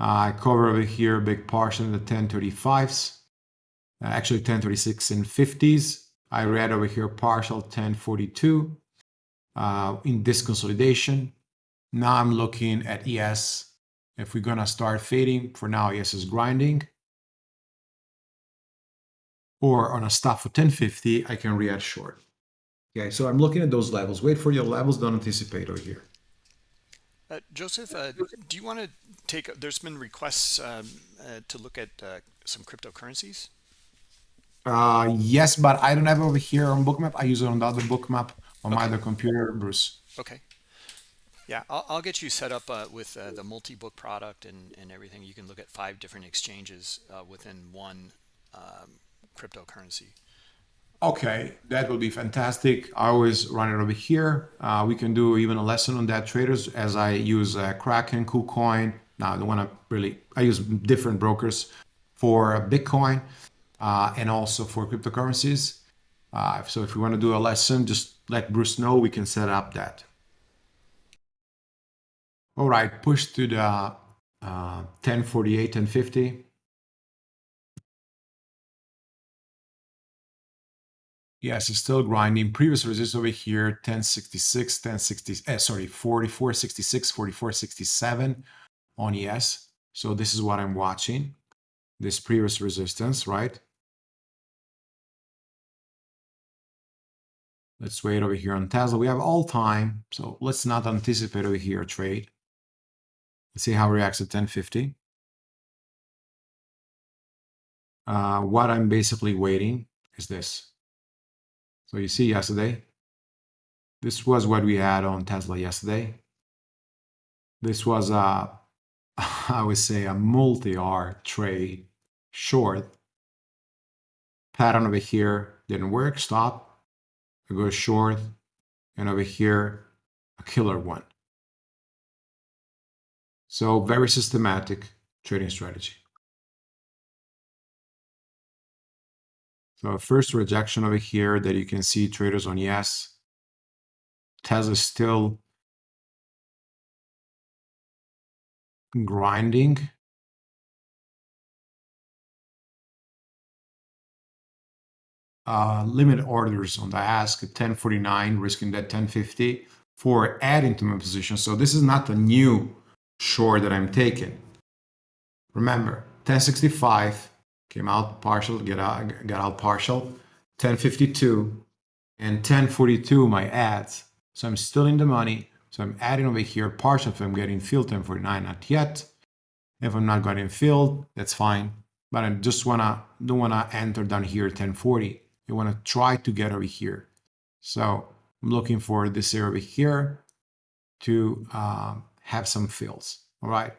Uh, I cover over here a big portion of the 1035s, uh, actually 1036 and 50s. I read over here partial 1042 uh, in this consolidation. Now I'm looking at ES. If we're gonna start fading, for now ES is grinding. Or on a stop for 1050, I can react short. Okay, so I'm looking at those levels. Wait for your levels, don't anticipate over here. Uh, Joseph, uh, do you want to take? There's been requests um, uh, to look at uh, some cryptocurrencies. Uh, yes, but I don't have it over here on Bookmap. I use it on the other Bookmap on my Okay. other computer, Bruce. Okay. Yeah, I'll, I'll get you set up uh, with uh, the multi-book product and, and everything. You can look at five different exchanges uh, within one um, cryptocurrency. Okay, that would be fantastic. I always run it over here. Uh, we can do even a lesson on that traders as I use uh, Kraken, KuCoin. Now I don't want to really, I use different brokers for Bitcoin uh, and also for cryptocurrencies. Uh, so if we want to do a lesson, just let Bruce know. We can set up that. All right, push to the uh, 1048, 1050. Yes, it's still grinding. Previous resistance over here, 1066, 1060, eh, sorry, 4466, 4467 on ES. So this is what I'm watching. This previous resistance, right? Let's wait over here on Tesla. We have all time, so let's not anticipate over here trade. Let's see how it reacts at 1050. Uh, what I'm basically waiting is this. So you see yesterday, this was what we had on Tesla yesterday. This was a, I would say a multi-R trade short. Pattern over here didn't work, stop. I go short, and over here, a killer one. So very systematic trading strategy. So first rejection over here that you can see traders on ES. Tesla still grinding. Uh, limit orders on the ask at 1049, risking that 1050 for adding to my position. So this is not a new short that I'm taking. Remember, 1065 came out partial, get out, got out partial, 1052 and 1042 my ads. So I'm still in the money. So I'm adding over here partial if I'm getting filled 1049, not yet. If I'm not getting filled, that's fine. But I just wanna don't wanna enter down here 1040. You wanna try to get over here. So I'm looking for this area over here to um, have some fills. All right.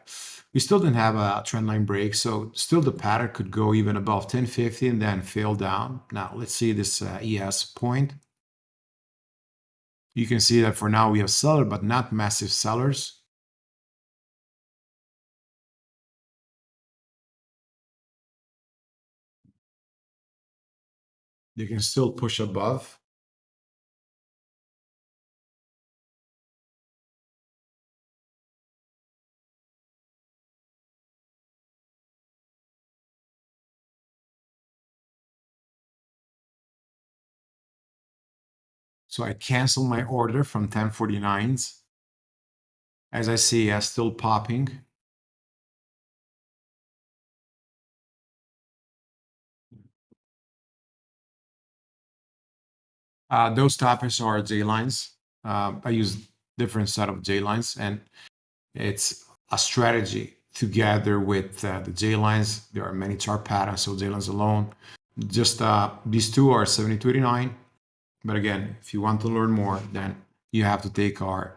We still didn't have a trend line break, so still the pattern could go even above 1050 and then fail down. Now let's see this uh, ES point. You can see that for now we have seller, but not massive sellers. You can still push above. So I cancel my order from 1049s. As I see, uh, still popping. Uh, those topics are J lines. Uh, I use different set of J lines, and it's a strategy together with uh, the J lines. There are many chart patterns, so J lines alone. Just uh, these two are 7289. But again, if you want to learn more, then you have to take our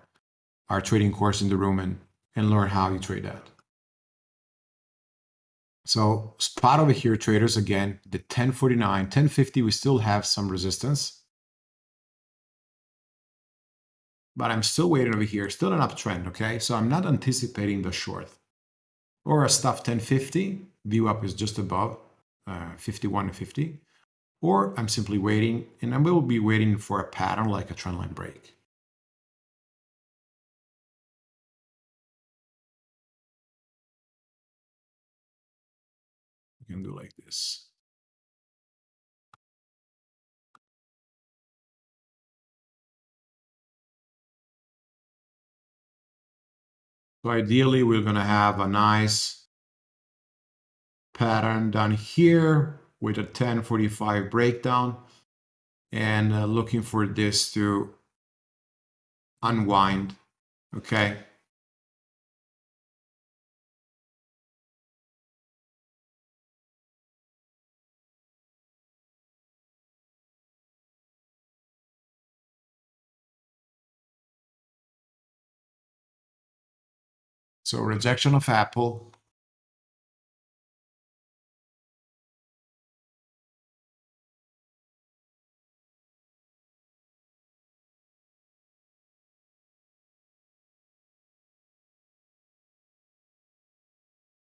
our trading course in the room and, and learn how you trade that. So spot over here, traders, again, the 1049, 1050, we still have some resistance. But I'm still waiting over here, still an uptrend, okay? So I'm not anticipating the short. Or a stuff 1050, VWAP is just above uh, 51 to 50. Or I'm simply waiting, and I will be waiting for a pattern like a trendline break. You can do like this. So ideally, we're going to have a nice pattern down here with a 1045 breakdown and uh, looking for this to unwind. Okay. So rejection of Apple.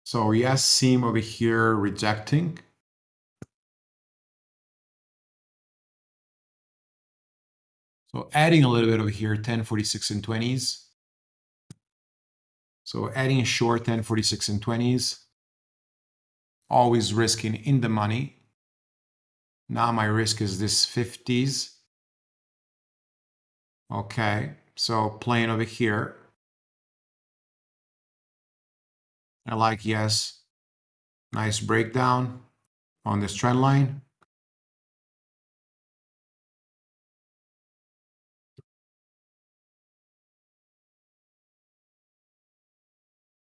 So ES, seam over here rejecting. So adding a little bit over here, 10, 46 and 20s. So adding a short 10, 46 and 20s, always risking in the money. Now my risk is this 50s. Okay, so playing over here. I like ES. Nice breakdown on this trend line.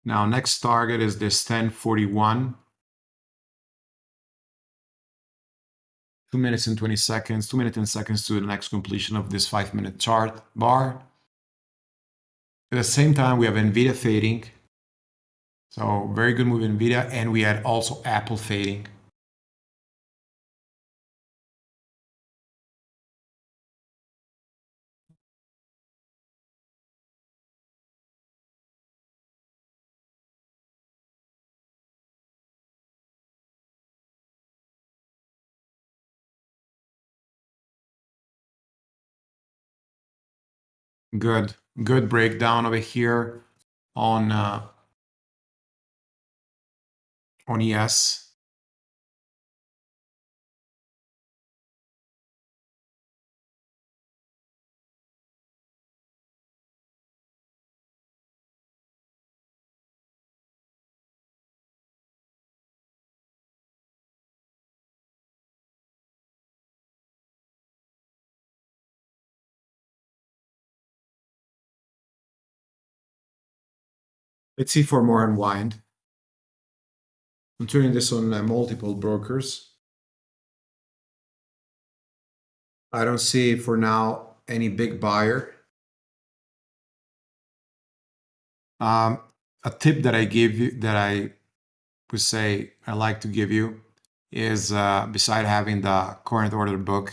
Now next target is this 1041. 2 minutes and 20 seconds, 2 minutes and seconds to the next completion of this 5 minute chart bar. At the same time, we have NVIDIA fading. So very good move in NVIDIA. And we had also Apple fading. Good, good breakdown over here on uh, on ES. Let's see for more unwind. I'm turning this on uh, multiple brokers. I don't see for now any big buyer. Um, a tip that I give you that I would say I like to give you is uh, beside having the current order book,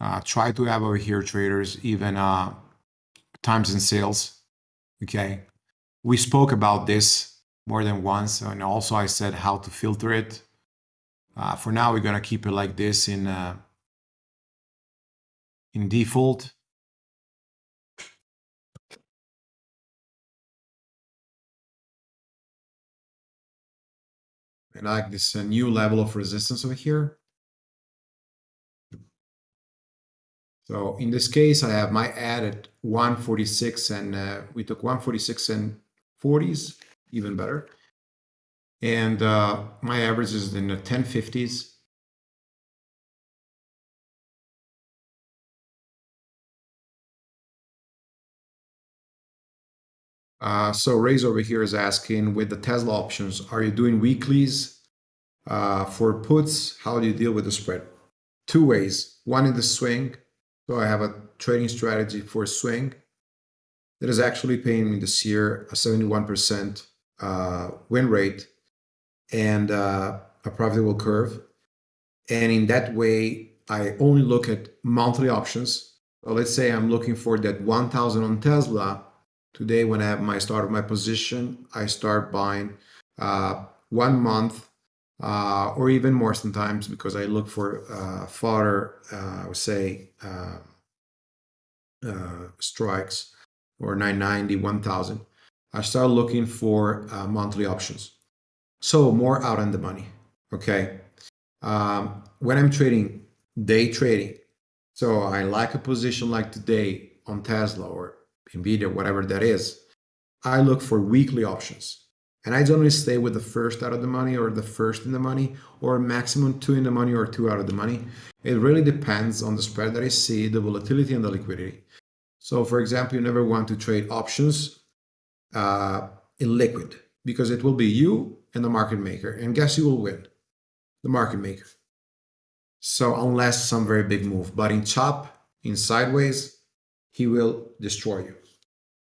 uh, try to have over here traders even uh, times and sales. Okay, we spoke about this more than once, and also I said how to filter it. Uh, for now, we're gonna keep it like this in uh, in default. I like this uh, new level of resistance over here. So in this case, I have my ad at 146 and uh, we took 146 and 40s, even better. And uh, my average is in the 1050s. Uh, so Ray's over here is asking, with the Tesla options, are you doing weeklies uh, for puts? How do you deal with the spread? Two ways. One in the swing. So I have a trading strategy for swing that is actually paying me this year a 71% uh, win rate and uh, a profitable curve. And in that way, I only look at monthly options So let's say I'm looking for that 1000 on Tesla. Today, when I have my start of my position, I start buying uh, one month uh, or even more sometimes because I look for uh, fodder, uh, I would say, strikes or 990, 1000. I start looking for uh, monthly options. So more out on the money. Okay. Um, when I'm trading, day trading, so I like a position like today on Tesla or Nvidia, whatever that is. I look for weekly options. And I generally stay with the first out of the money or the first in the money or maximum two in the money or two out of the money. It really depends on the spread that I see, the volatility and the liquidity. So for example, you never want to trade options uh, in liquid because it will be you and the market maker. And guess who will win? The market maker. So unless some very big move, but in chop, in sideways, he will destroy you.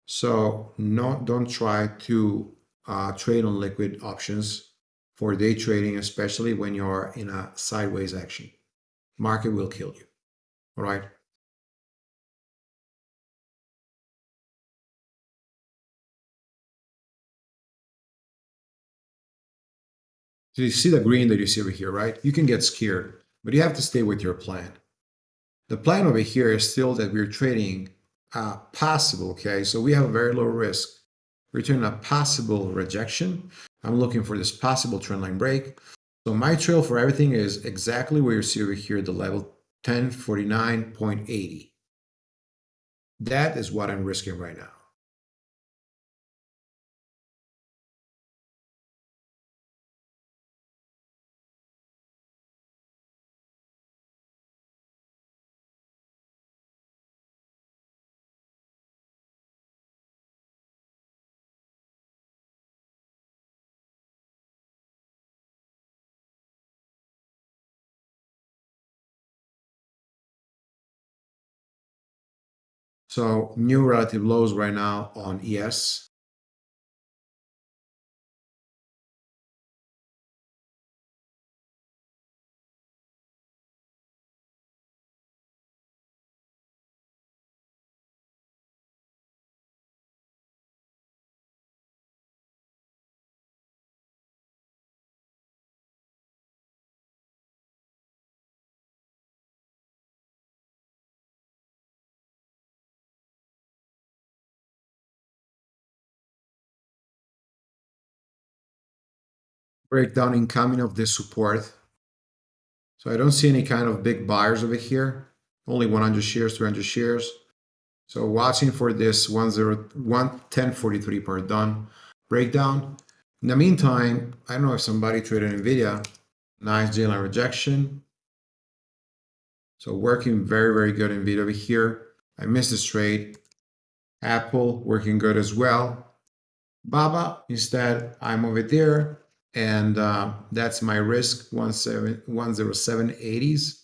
So no, don't try to uh, trade on liquid options for day trading, especially when you're in a sideways action. Market will kill you. All right. So you see the green that you see over here, right? You can get scared, but you have to stay with your plan. The plan over here is still that we're trading uh, possible, okay? So we have a very low risk. Return a possible rejection. I'm looking for this possible trendline break. So my trail for everything is exactly where you see over here, the level 1049.80. That is what I'm risking right now. So new relative lows right now on ES. Breakdown incoming of this support. So I don't see any kind of big buyers over here. Only 100 shares, 200 shares. So watching for this 1043 per done breakdown. In the meantime, I don't know if somebody traded NVIDIA. Nice J line rejection. So working very, very good NVIDIA over here. I missed this trade. Apple working good as well. Baba, instead, I'm over there and uh, that's my risk 10780s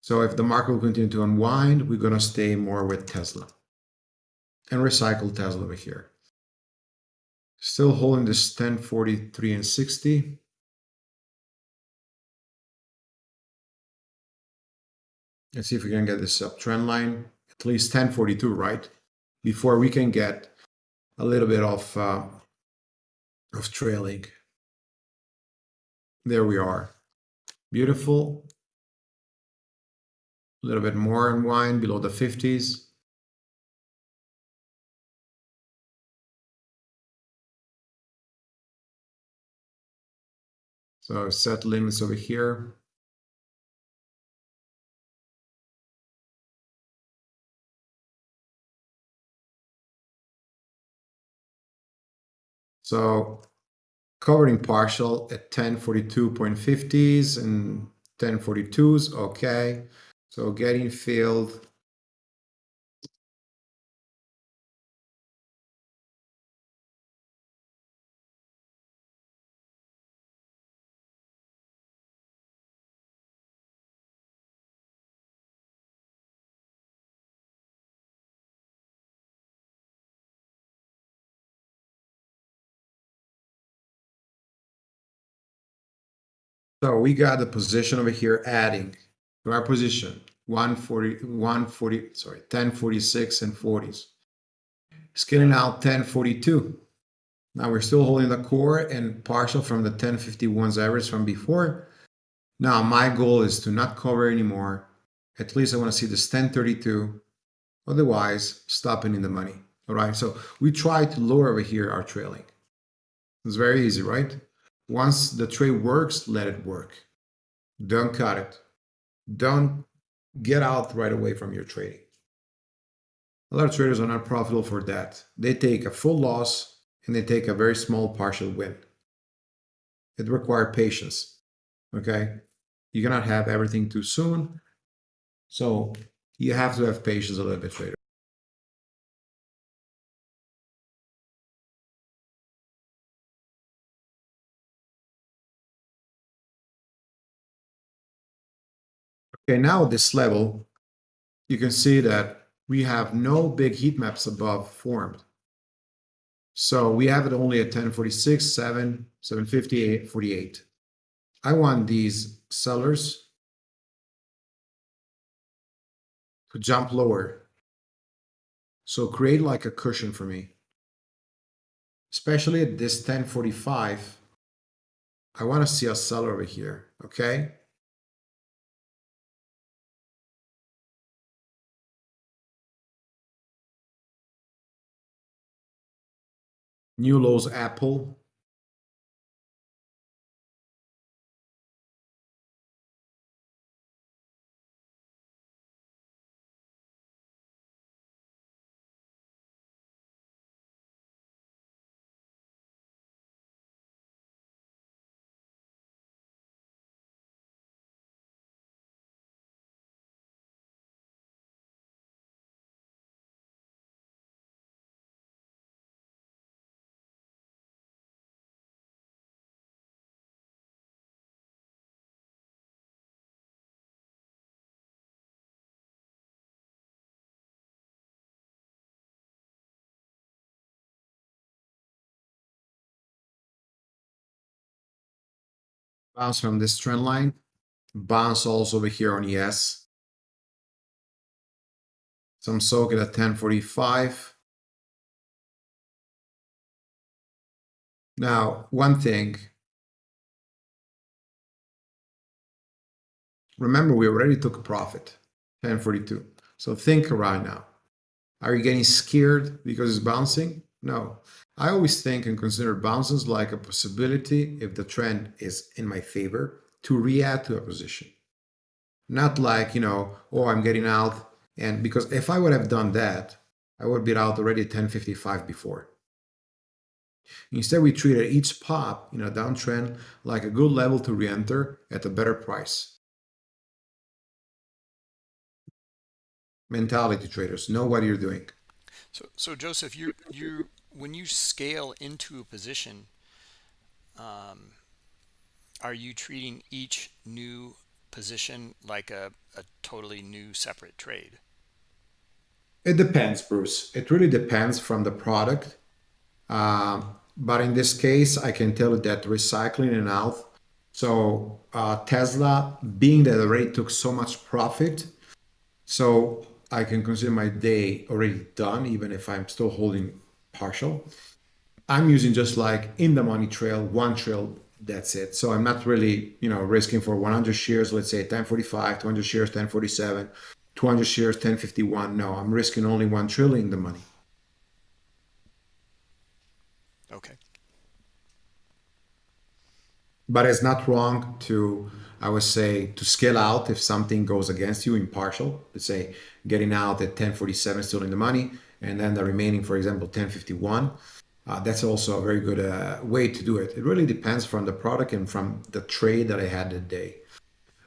so if the market will continue to unwind we're going to stay more with tesla. And recycle tesla over here. Still holding this 1043 and 60 let's see if we can get this uptrend line at least 1042 right? Before we can get a little bit of uh, of trailing there we are. Beautiful. A little bit more in wine below the 50s. So set limits over here. So covering partial at 1042.50s and 1042s. Okay. So getting filled. So we got the position over here adding to our position 140, 140, sorry, 1046 and 40s. Scaling out 1042. Now we're still holding the core and partial from the 1051's average from before. Now my goal is to not cover anymore. At least I want to see this 1032. Otherwise, stopping in the money. All right, so we try to lower over here our trailing. It's very easy, right? Once the trade works, let it work. Don't cut it. Don't get out right away from your trading. A lot of traders are not profitable for that. They take a full loss and they take a very small partial win. It requires patience. Okay? You cannot have everything too soon. So you have to have patience a little bit, trader. Okay, now at this level, you can see that we have no big heat maps above formed. So we have it only at 1046, 7, 758, 48. I want these sellers to jump lower. So create like a cushion for me. Especially at this 1045, I want to see a seller over here, okay? New Lowe's Apple. Bounce from this trend line, bounce also over here on ES. Some socket at 1045. Now, one thing. Remember, we already took a profit, 1042. So think right now. Are you getting scared because it's bouncing? No. I always think and consider bounces like a possibility if the trend is in my favor to re-add to a position. Not like, you know, oh, I'm getting out. And because if I would have done that, I would be out already at 1055 before. Instead, we treated each pop in a downtrend like a good level to re-enter at a better price. Mentality traders, know what you're doing. So, so Joseph, you you when you scale into a position, um, are you treating each new position like a, a totally new separate trade? It depends, Bruce. It really depends from the product. Um, but in this case, I can tell you that recycling and out. So uh, Tesla, being that it already took so much profit, so I can consider my day already done, even if I'm still holding partial. I'm using just like in the money trail, one trail, that's it. So I'm not really, you know, risking for 100 shares, let's say 1045, 200 shares, 1047, 200 shares, 1051. No, I'm risking only one trail in the money. Okay. But it's not wrong to, I would say, to scale out if something goes against you in partial. Let's say getting out at 1047 still in the money and then the remaining, for example, 1051. Uh, that's also a very good uh, way to do it. It really depends from the product and from the trade that I had that day.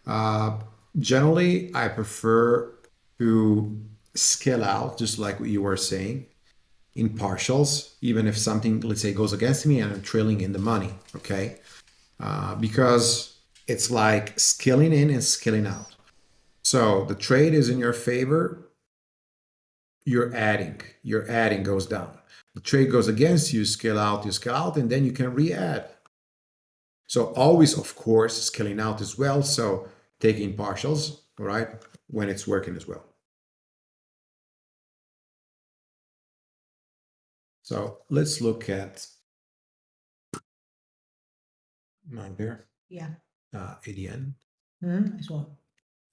Uh, generally, I prefer to scale out, just like what you were saying, in partials, even if something, let's say, goes against me and I'm trailing in the money, okay? Uh, because it's like scaling in and scaling out. So the trade is in your favor, you're adding, your adding goes down. The trade goes against you, scale out, you scale out, and then you can re-add. So always, of course, scaling out as well. So taking partials, all right? when it's working as well. So let's look at mine there, Yeah. uh, ADN, Mhm, as well.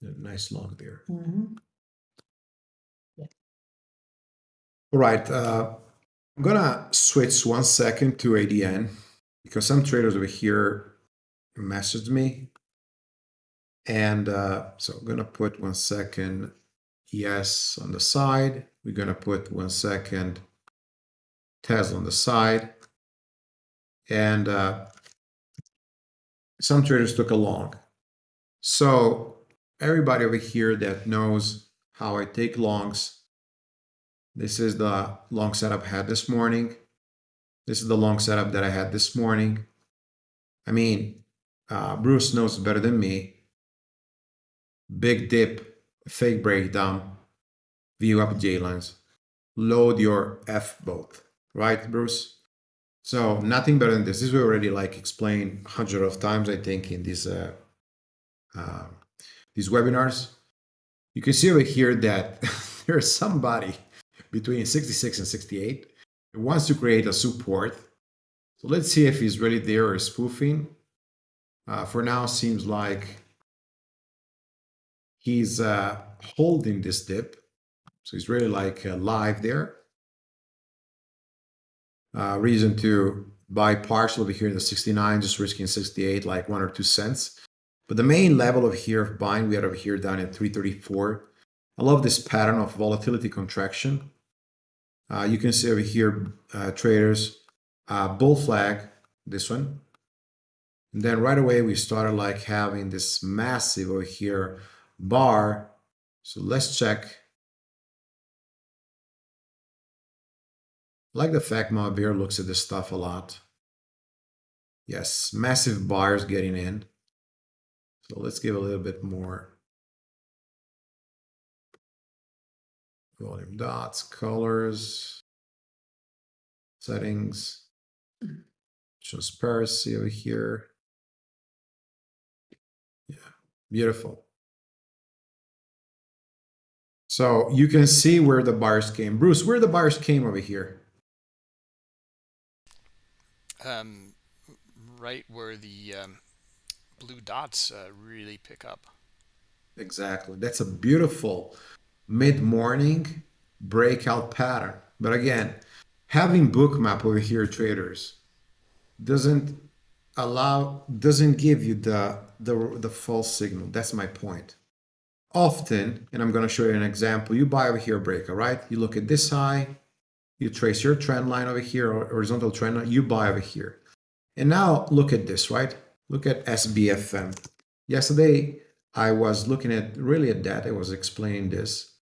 A nice long there. Mhm. All right, uh, I'm gonna switch one second to ADN because some traders over here messaged me. And uh, so I'm gonna put one second ES on the side. We're gonna put one second Tesla on the side. And uh, some traders took a long. So everybody over here that knows how I take longs, this is the long setup I had this morning. This is the long setup that I had this morning. I mean, uh, Bruce knows better than me. Big dip, fake breakdown, view up J lines. Load your F both, right, Bruce? So nothing better than this. This we already like explained hundred of times, I think, in this uh, uh, these webinars. You can see over here that there's somebody between 66 and 68 who wants to create a support. So let's see if he's really there or spoofing. Uh, for now, seems like he's uh, holding this dip. So he's really like uh, live there. Uh, reason to buy partial over here in the 69, just risking 68, like one or two cents. But the main level of here of buying, we had over here down at 334. I love this pattern of volatility contraction. Uh, you can see over here, uh, traders, uh, bull flag, this one. And then right away, we started like having this massive over here bar. So let's check. Like the fact my bear looks at this stuff a lot. Yes, massive buyers getting in. So let's give a little bit more volume dots, colors, settings, transparency over here. Yeah, beautiful. So you can see where the bars came. Bruce, where the bars came over here? Um, right where the um, blue dots uh, really pick up. Exactly. That's a beautiful mid-morning breakout pattern. But again, having bookmap over here, traders, doesn't allow, doesn't give you the the, the false signal. That's my point. Often, and I'm going to show you an example, you buy over here breaker, right? You look at this high, you trace your trend line over here, or horizontal trend line, you buy over here. And now look at this, right? Look at SBFM. Yesterday, I was looking at really at that. I was explaining this.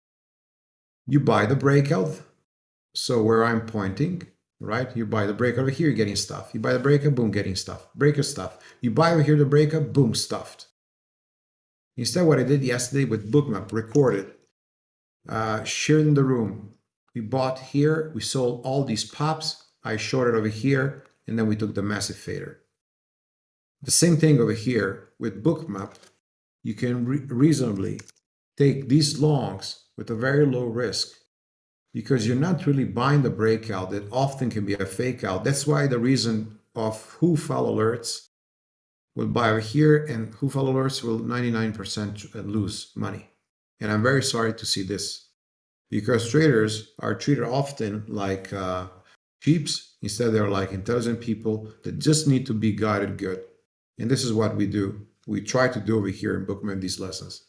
You buy the breakout. So where I'm pointing, right? You buy the break over here, you're getting stuff. You buy the breaker, boom, getting stuff. Breaker stuff. You buy over here the breaker, boom, stuffed. Instead, what I did yesterday with Bookmap, recorded, uh, shared in the room. We bought here, we sold all these pops. I shorted over here, and then we took the massive fader. The same thing over here with Bookmap. You can re reasonably take these longs with a very low risk because you're not really buying the breakout that often can be a fake out. That's why the reason of who follow alerts will buy over here and who follow alerts will 99% lose money. And I'm very sorry to see this because traders are treated often like uh, sheeps. Instead, they're like intelligent people that just need to be guided good. And this is what we do. We try to do over here in Bookmap these lessons.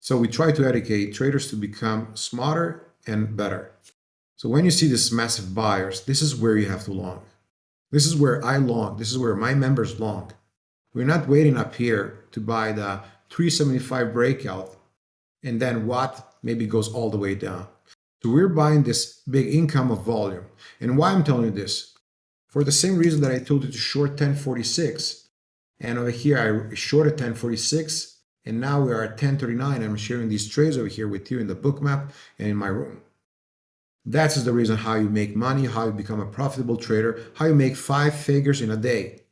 So we try to educate traders to become smarter and better. So when you see this massive buyers, this is where you have to long. This is where I long. This is where my members long. We're not waiting up here to buy the 375 breakout and then what maybe goes all the way down. So we're buying this big income of volume. And why I'm telling you this? For the same reason that I told you to short 1046. And over here I shorted 1046 and now we are at 1039. I'm sharing these trades over here with you in the Bookmap and in my room. That's the reason how you make money, how you become a profitable trader, how you make five figures in a day.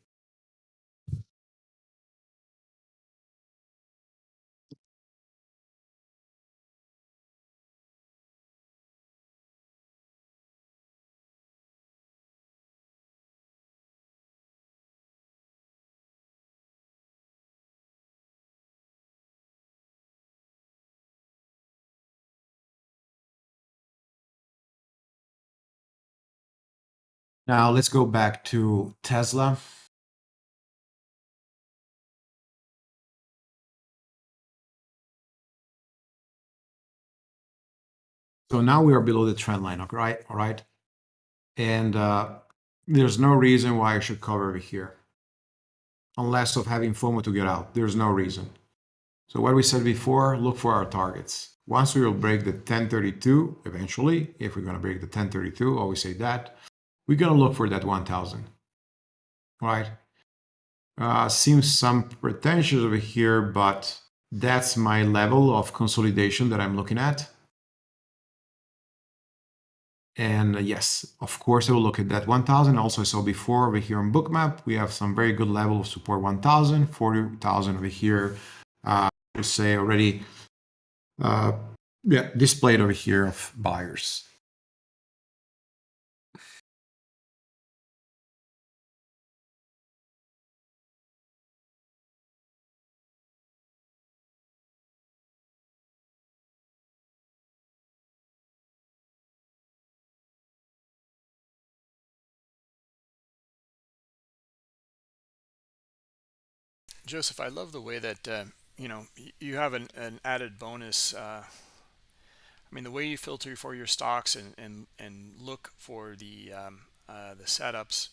Now let's go back to Tesla. So now we are below the trend line, okay, right? All right. And uh, there's no reason why I should cover over here. Unless of having FOMO to get out. There's no reason. So what we said before, look for our targets. Once we will break the 1032, eventually, if we're going to break the 1032, always say that, we're going to look for that 1000. Right? Uh, seems some pretentious over here, but that's my level of consolidation that I'm looking at. And uh, yes, of course, I will look at that 1000. Also, I saw before over here on Bookmap, we have some very good level of support 1000, 40,000 over here. Uh, say already uh, yeah, displayed over here of buyers. Joseph, I love the way that uh, you know you have an, an added bonus. Uh, I mean, the way you filter for your stocks and and and look for the um, uh, the setups,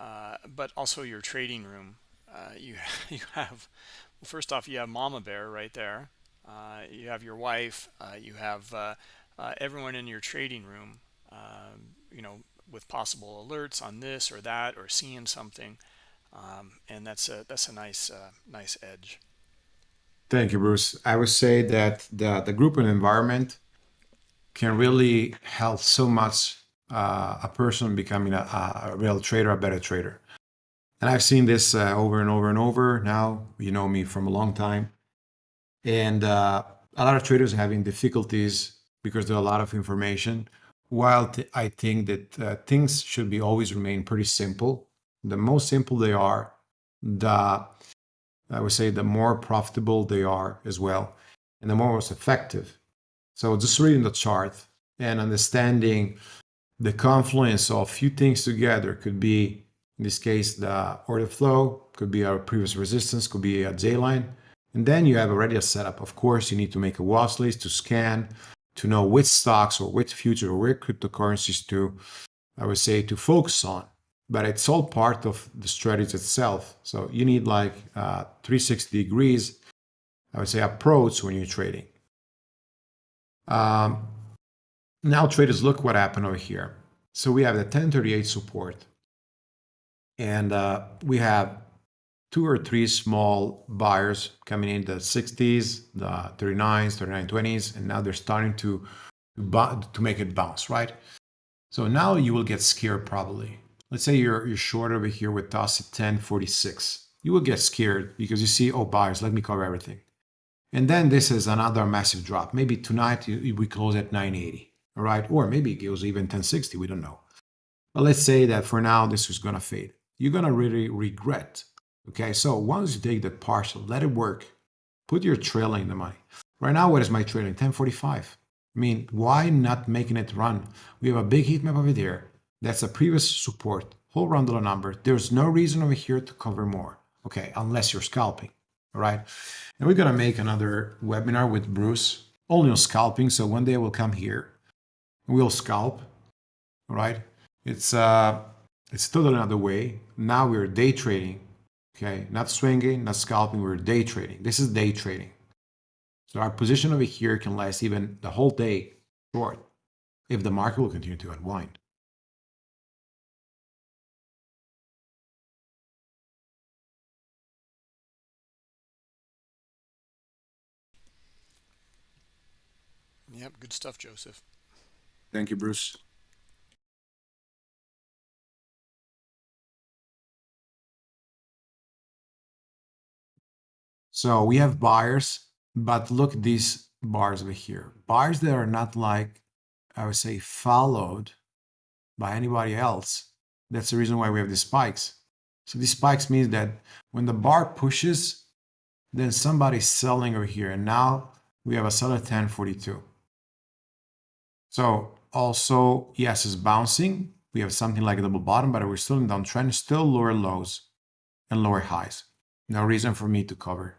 uh, but also your trading room. Uh, you you have well, first off, you have Mama Bear right there. Uh, you have your wife. you have everyone in your trading room. Um, you know, with possible alerts on this or that or seeing something um, and that's a that's a nice uh, nice edge. Thank you, Bruce. I would say that the the group and environment can really help so much uh, a person becoming a, a, real trader, a better trader. And I've seen this uh, over and over and over. Now you know me from a long time, and uh, a lot of traders having difficulties because there's a lot of information. While I think that uh, things should be always remain pretty simple the more simple they are, the I would say the more profitable they are as well, and the more effective. So just reading the chart and understanding the confluence of few things together could be, in this case, the order flow, could be our previous resistance, could be a J line. And then you have already a setup. Of course, you need to make a watch list to scan, to know which stocks or which future or which cryptocurrencies to, I would say, to focus on but it's all part of the strategy itself. So you need like uh, 360 degrees, I would say, approach when you're trading. Um, now traders, look what happened over here. So we have the 1038 support, and uh, we have two or three small buyers coming in the 60s, the 39s, 3920s, and now they're starting to to make it bounce, right? So now you will get scared probably Let's say you're, you're short over here with us at 1046. You will get scared because you see, oh, buyers, let me cover everything. And then this is another massive drop. Maybe tonight we close at 980, all right? Or maybe it goes even 1060, we don't know. But let's say that for now, this is gonna fade. You're gonna really regret, okay? So once you take that partial, let it work. Put your trailing in the money. Right now, what is my trailing? 1045. I mean, why not making it run? We have a big heat map over there. That's a previous support, whole round dollar number. There's no reason over here to cover more, okay, unless you're scalping, all right? And we're gonna make another webinar with Bruce, only on scalping. So one day we'll come here, we'll scalp, all right? It's, uh, it's totally another way. Now we're day trading, okay? Not swinging, not scalping, we're day trading. This is day trading. So our position over here can last even the whole day short if the market will continue to unwind. Yep, good stuff, Joseph. Thank you, Bruce. So we have buyers, but look these bars over here. Bars that are not like, I would say, followed by anybody else. That's the reason why we have these spikes. So these spikes means that when the bar pushes, then somebody's selling over here. And now we have a seller 1042. So also, yes, it's bouncing. We have something like a double bottom, but we're still in downtrend, still lower lows and lower highs. No reason for me to cover.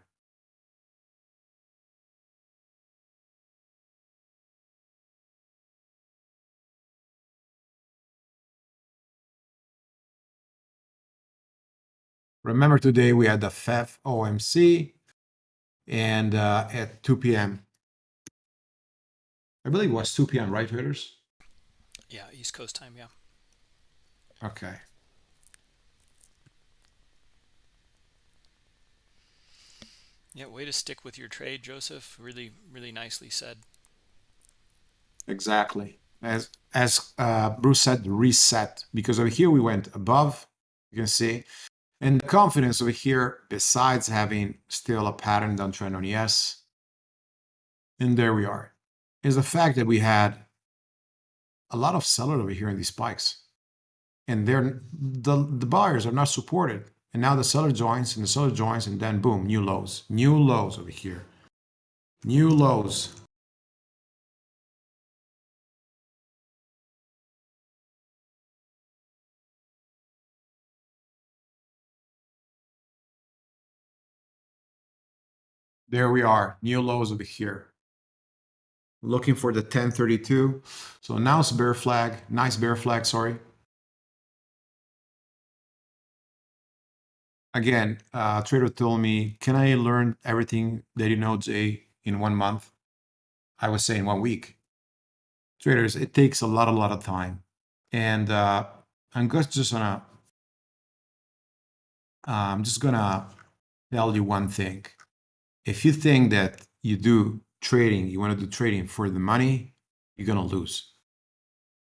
Remember today we had the FEF OMC and uh, at 2 p.m. I believe it was 2 p.m., right, traders? Yeah, East Coast time. Yeah. Okay. Yeah, way to stick with your trade, Joseph. Really, really nicely said. Exactly. As as uh, Bruce said, reset because over here we went above. You can see, and the confidence over here, besides having still a pattern downtrend on ES, and there we are, is the fact that we had a lot of seller over here in these spikes, and they're the the buyers are not supported. And now the seller joins and the seller joins and then boom, new lows, new lows over here, new lows. There we are, new lows over here. Looking for the 1032. So now it's bear flag, nice bear flag, sorry. again, uh, trader told me, "Can I learn everything that you know, Jay, in one month?" I was saying one week. Traders, it takes a lot, a lot of time, and uh, I'm just gonna, uh, I'm just gonna tell you one thing. If you think that you do trading, you want to do trading for the money, you're gonna lose.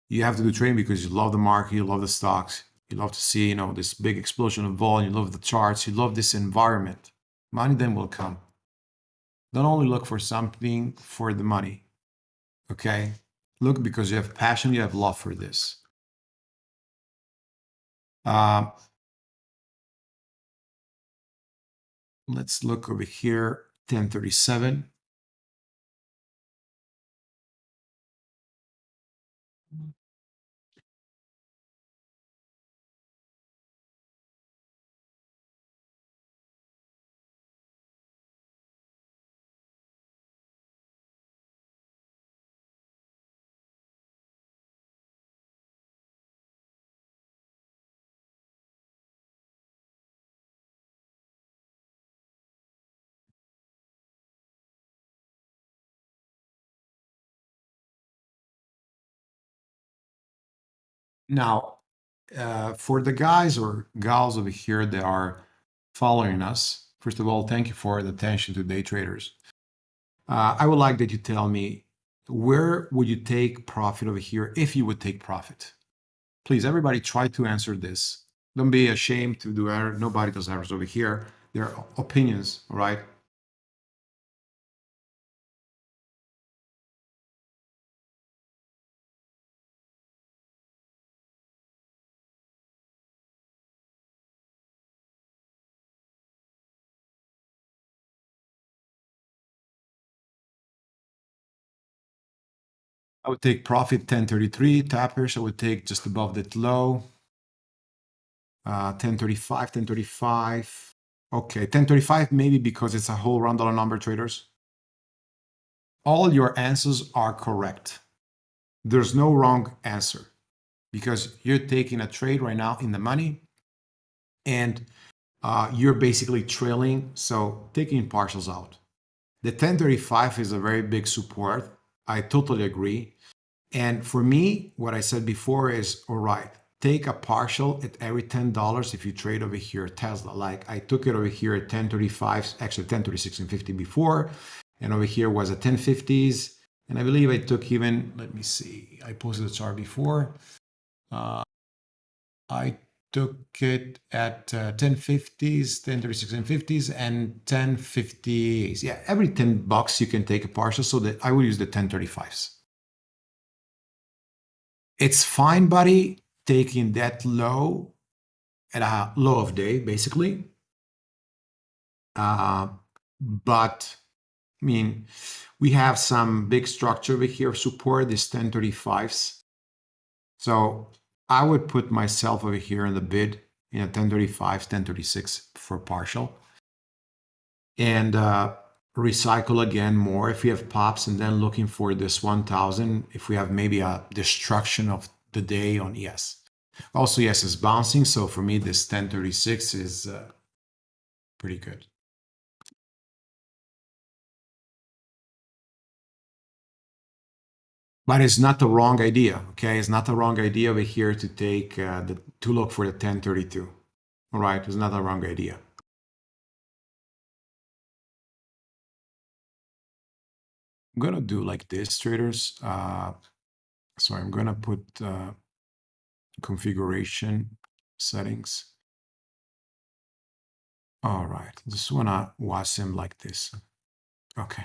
You have to do trading because you love the market, you love the stocks, you love to see, you know, this big explosion of volume. You love the charts. You love this environment. Money then will come. Don't only look for something for the money. Okay? Look because you have passion, you have love for this. Uh, let's look over here, 1037. Now, uh, for the guys or gals over here that are following us, first of all, thank you for the attention to day traders. Uh, I would like that you tell me where would you take profit over here if you would take profit? Please, everybody, try to answer this. Don't be ashamed to do error. Nobody does errors over here. They're opinions, all right? I would take profit 1033 tappers. I would take just above that low. Uh, 1035, 1035. Okay, 1035 maybe because it's a whole round dollar number traders. All your answers are correct. There's no wrong answer because you're taking a trade right now in the money and uh, you're basically trailing. So taking partials out. The 1035 is a very big support. I totally agree. And for me, what I said before is, all right, take a partial at every $10 if you trade over here Tesla. Like I took it over here at 1035, actually 1036 and 50 before, and over here was at 1050s. And I believe I took even, let me see, I posted the chart before. Uh, I took it at uh, 1050s, 1036 and 50s, and 1050s. Yeah, every 10 bucks you can take a partial, so that I will use the 1035s. It's fine, buddy, taking that low at a low of day, basically. Uh, but I mean, we have some big structure over here support, these 1035s. So I would put myself over here in the bid in a 1035, 1036 for partial. And uh, recycle again more if we have pops and then looking for this 1000 if we have maybe a destruction of the day on ES. Also, yes, it's bouncing. So for me, this 1036 is uh, pretty good. But it's not the wrong idea, okay? It's not the wrong idea over here to take uh, the to look for the 1032. All right, it's not the wrong idea. I'm gonna do like this, traders. Uh, so I'm gonna put uh, configuration settings. All right, just wanna watch him like this. Okay.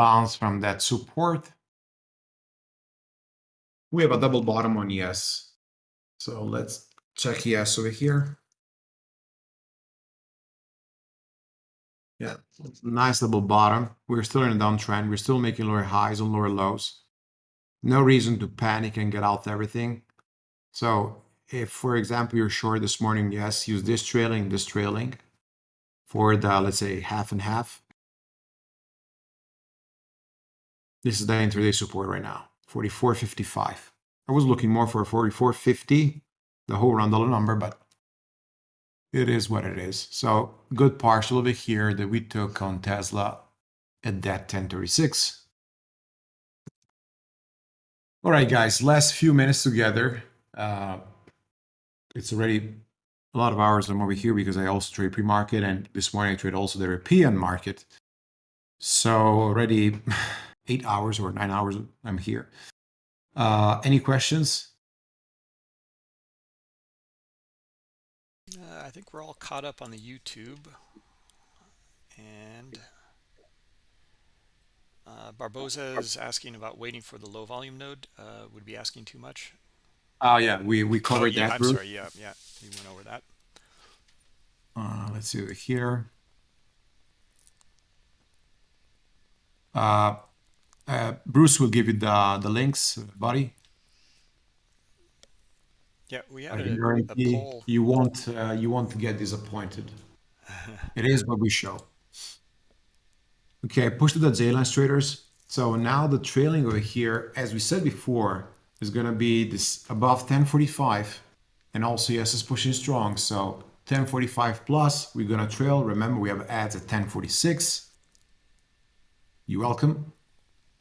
Bounce from that support. We have a double bottom on ES. So let's check ES over here. Yeah, nice double bottom. We're still in a downtrend. We're still making lower highs and lower lows. No reason to panic and get out everything. So if, for example, you're short this morning, yes, use this trailing, this trailing for the, let's say, half and half. This is the intraday support right now, 44.55. I was looking more for 44.50, the whole round dollar number, but it is what it is. So good partial over here that we took on Tesla at that 1036. All right, guys, last few minutes together. Uh, it's already a lot of hours I'm over here because I also trade pre-market and this morning I trade also the European market. So already eight hours or nine hours I'm here. Uh, any questions? Uh, I think we're all caught up on the YouTube. And uh, Barboza is asking about waiting for the low volume node. Uh, would be asking too much. Oh yeah, we we covered oh, yeah, that. I'm Bruce. sorry. Yeah, yeah, we went over that. Uh, let's see over here. Uh, uh, Bruce will give you the the links, buddy. Yeah, we had a, a poll. you won't uh, you won't get disappointed. It is what we show. Okay, push to the J line traders. So now the trailing over here, as we said before, is gonna be this above 1045, and also ES, is pushing strong. So 1045 plus, we're gonna trail. Remember, we have ads at 1046. You're welcome.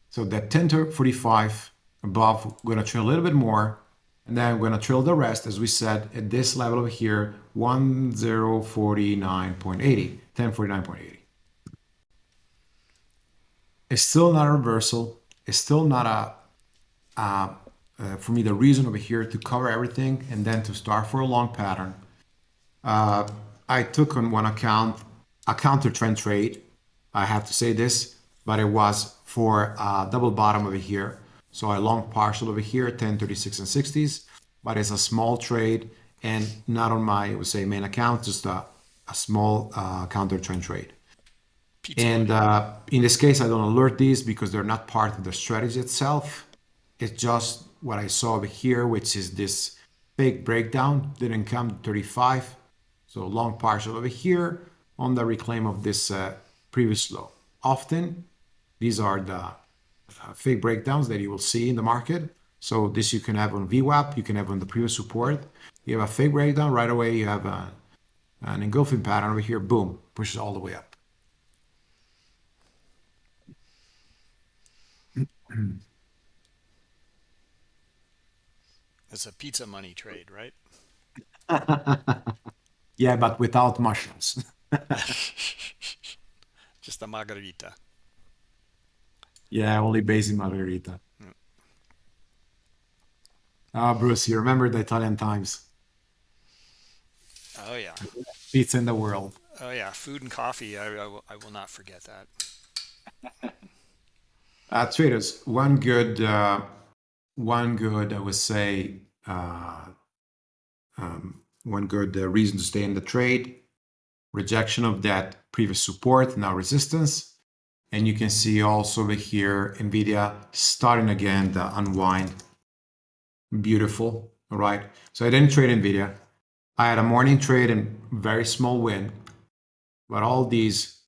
So that 1045 above, we're gonna trail a little bit more, and then we're gonna trail the rest, as we said, at this level over here, 1049.80, 1049.80. It's still not a reversal. It's still not a, uh, for me, the reason over here to cover everything and then to start for a long pattern. Uh, I took on one account a counter trend trade. I have to say this, but it was for a double bottom over here. So I long partial over here, 10, 36 and 60s, but it's a small trade and not on my, I would say, main account, just a, a small uh, counter trend trade. Pizza And uh, in this case, I don't alert these because they're not part of the strategy itself. It's just what I saw over here, which is this fake breakdown, didn't come to 35. So long partial over here on the reclaim of this uh, previous low. Often, these are the uh, fake breakdowns that you will see in the market. So this you can have on VWAP, you can have on the previous support. You have a fake breakdown right away. You have a, an engulfing pattern over here. Boom, pushes all the way up. It's a pizza money trade, right? yeah, but without mushrooms. Just a margarita. Yeah, only base in margarita. Ah, Bruce, you remember the Italian times? Oh yeah. pizza in the world. Oh yeah, food and coffee. I, I, will, I will not forget that. Uh, traders, one good, uh, one good, I would say, uh, um, one good uh, reason to stay in the trade. Rejection of that previous support, now resistance. And you can see also over here, NVIDIA starting again the unwind. Beautiful, all right? So I didn't trade NVIDIA. I had a morning trade and very small win. But all these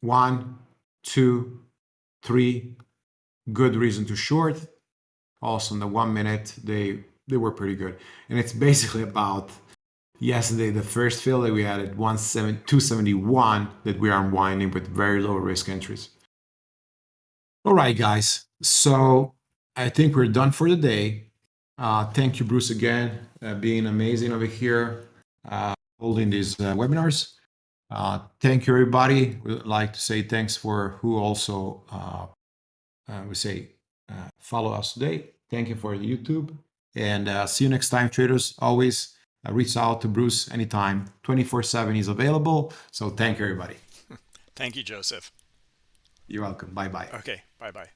one, two, three, good reason to short. Also in the one minute, they they were pretty good. And it's basically about yesterday, the first fill that we had at 271 that we are unwinding with very low risk entries. All right, guys. So I think we're done for the day. Uh, thank you, Bruce, again, uh, being amazing over here, uh, holding these uh, webinars. Uh, thank you, everybody. We'd like to say thanks for who also uh, we say follow us today. Thank you for YouTube. And see you next time, traders. Always uh, reach out to Bruce anytime. 24 7 is available. So thank you, everybody. Thank you, Joseph. You're welcome. Bye bye. Okay. Bye bye.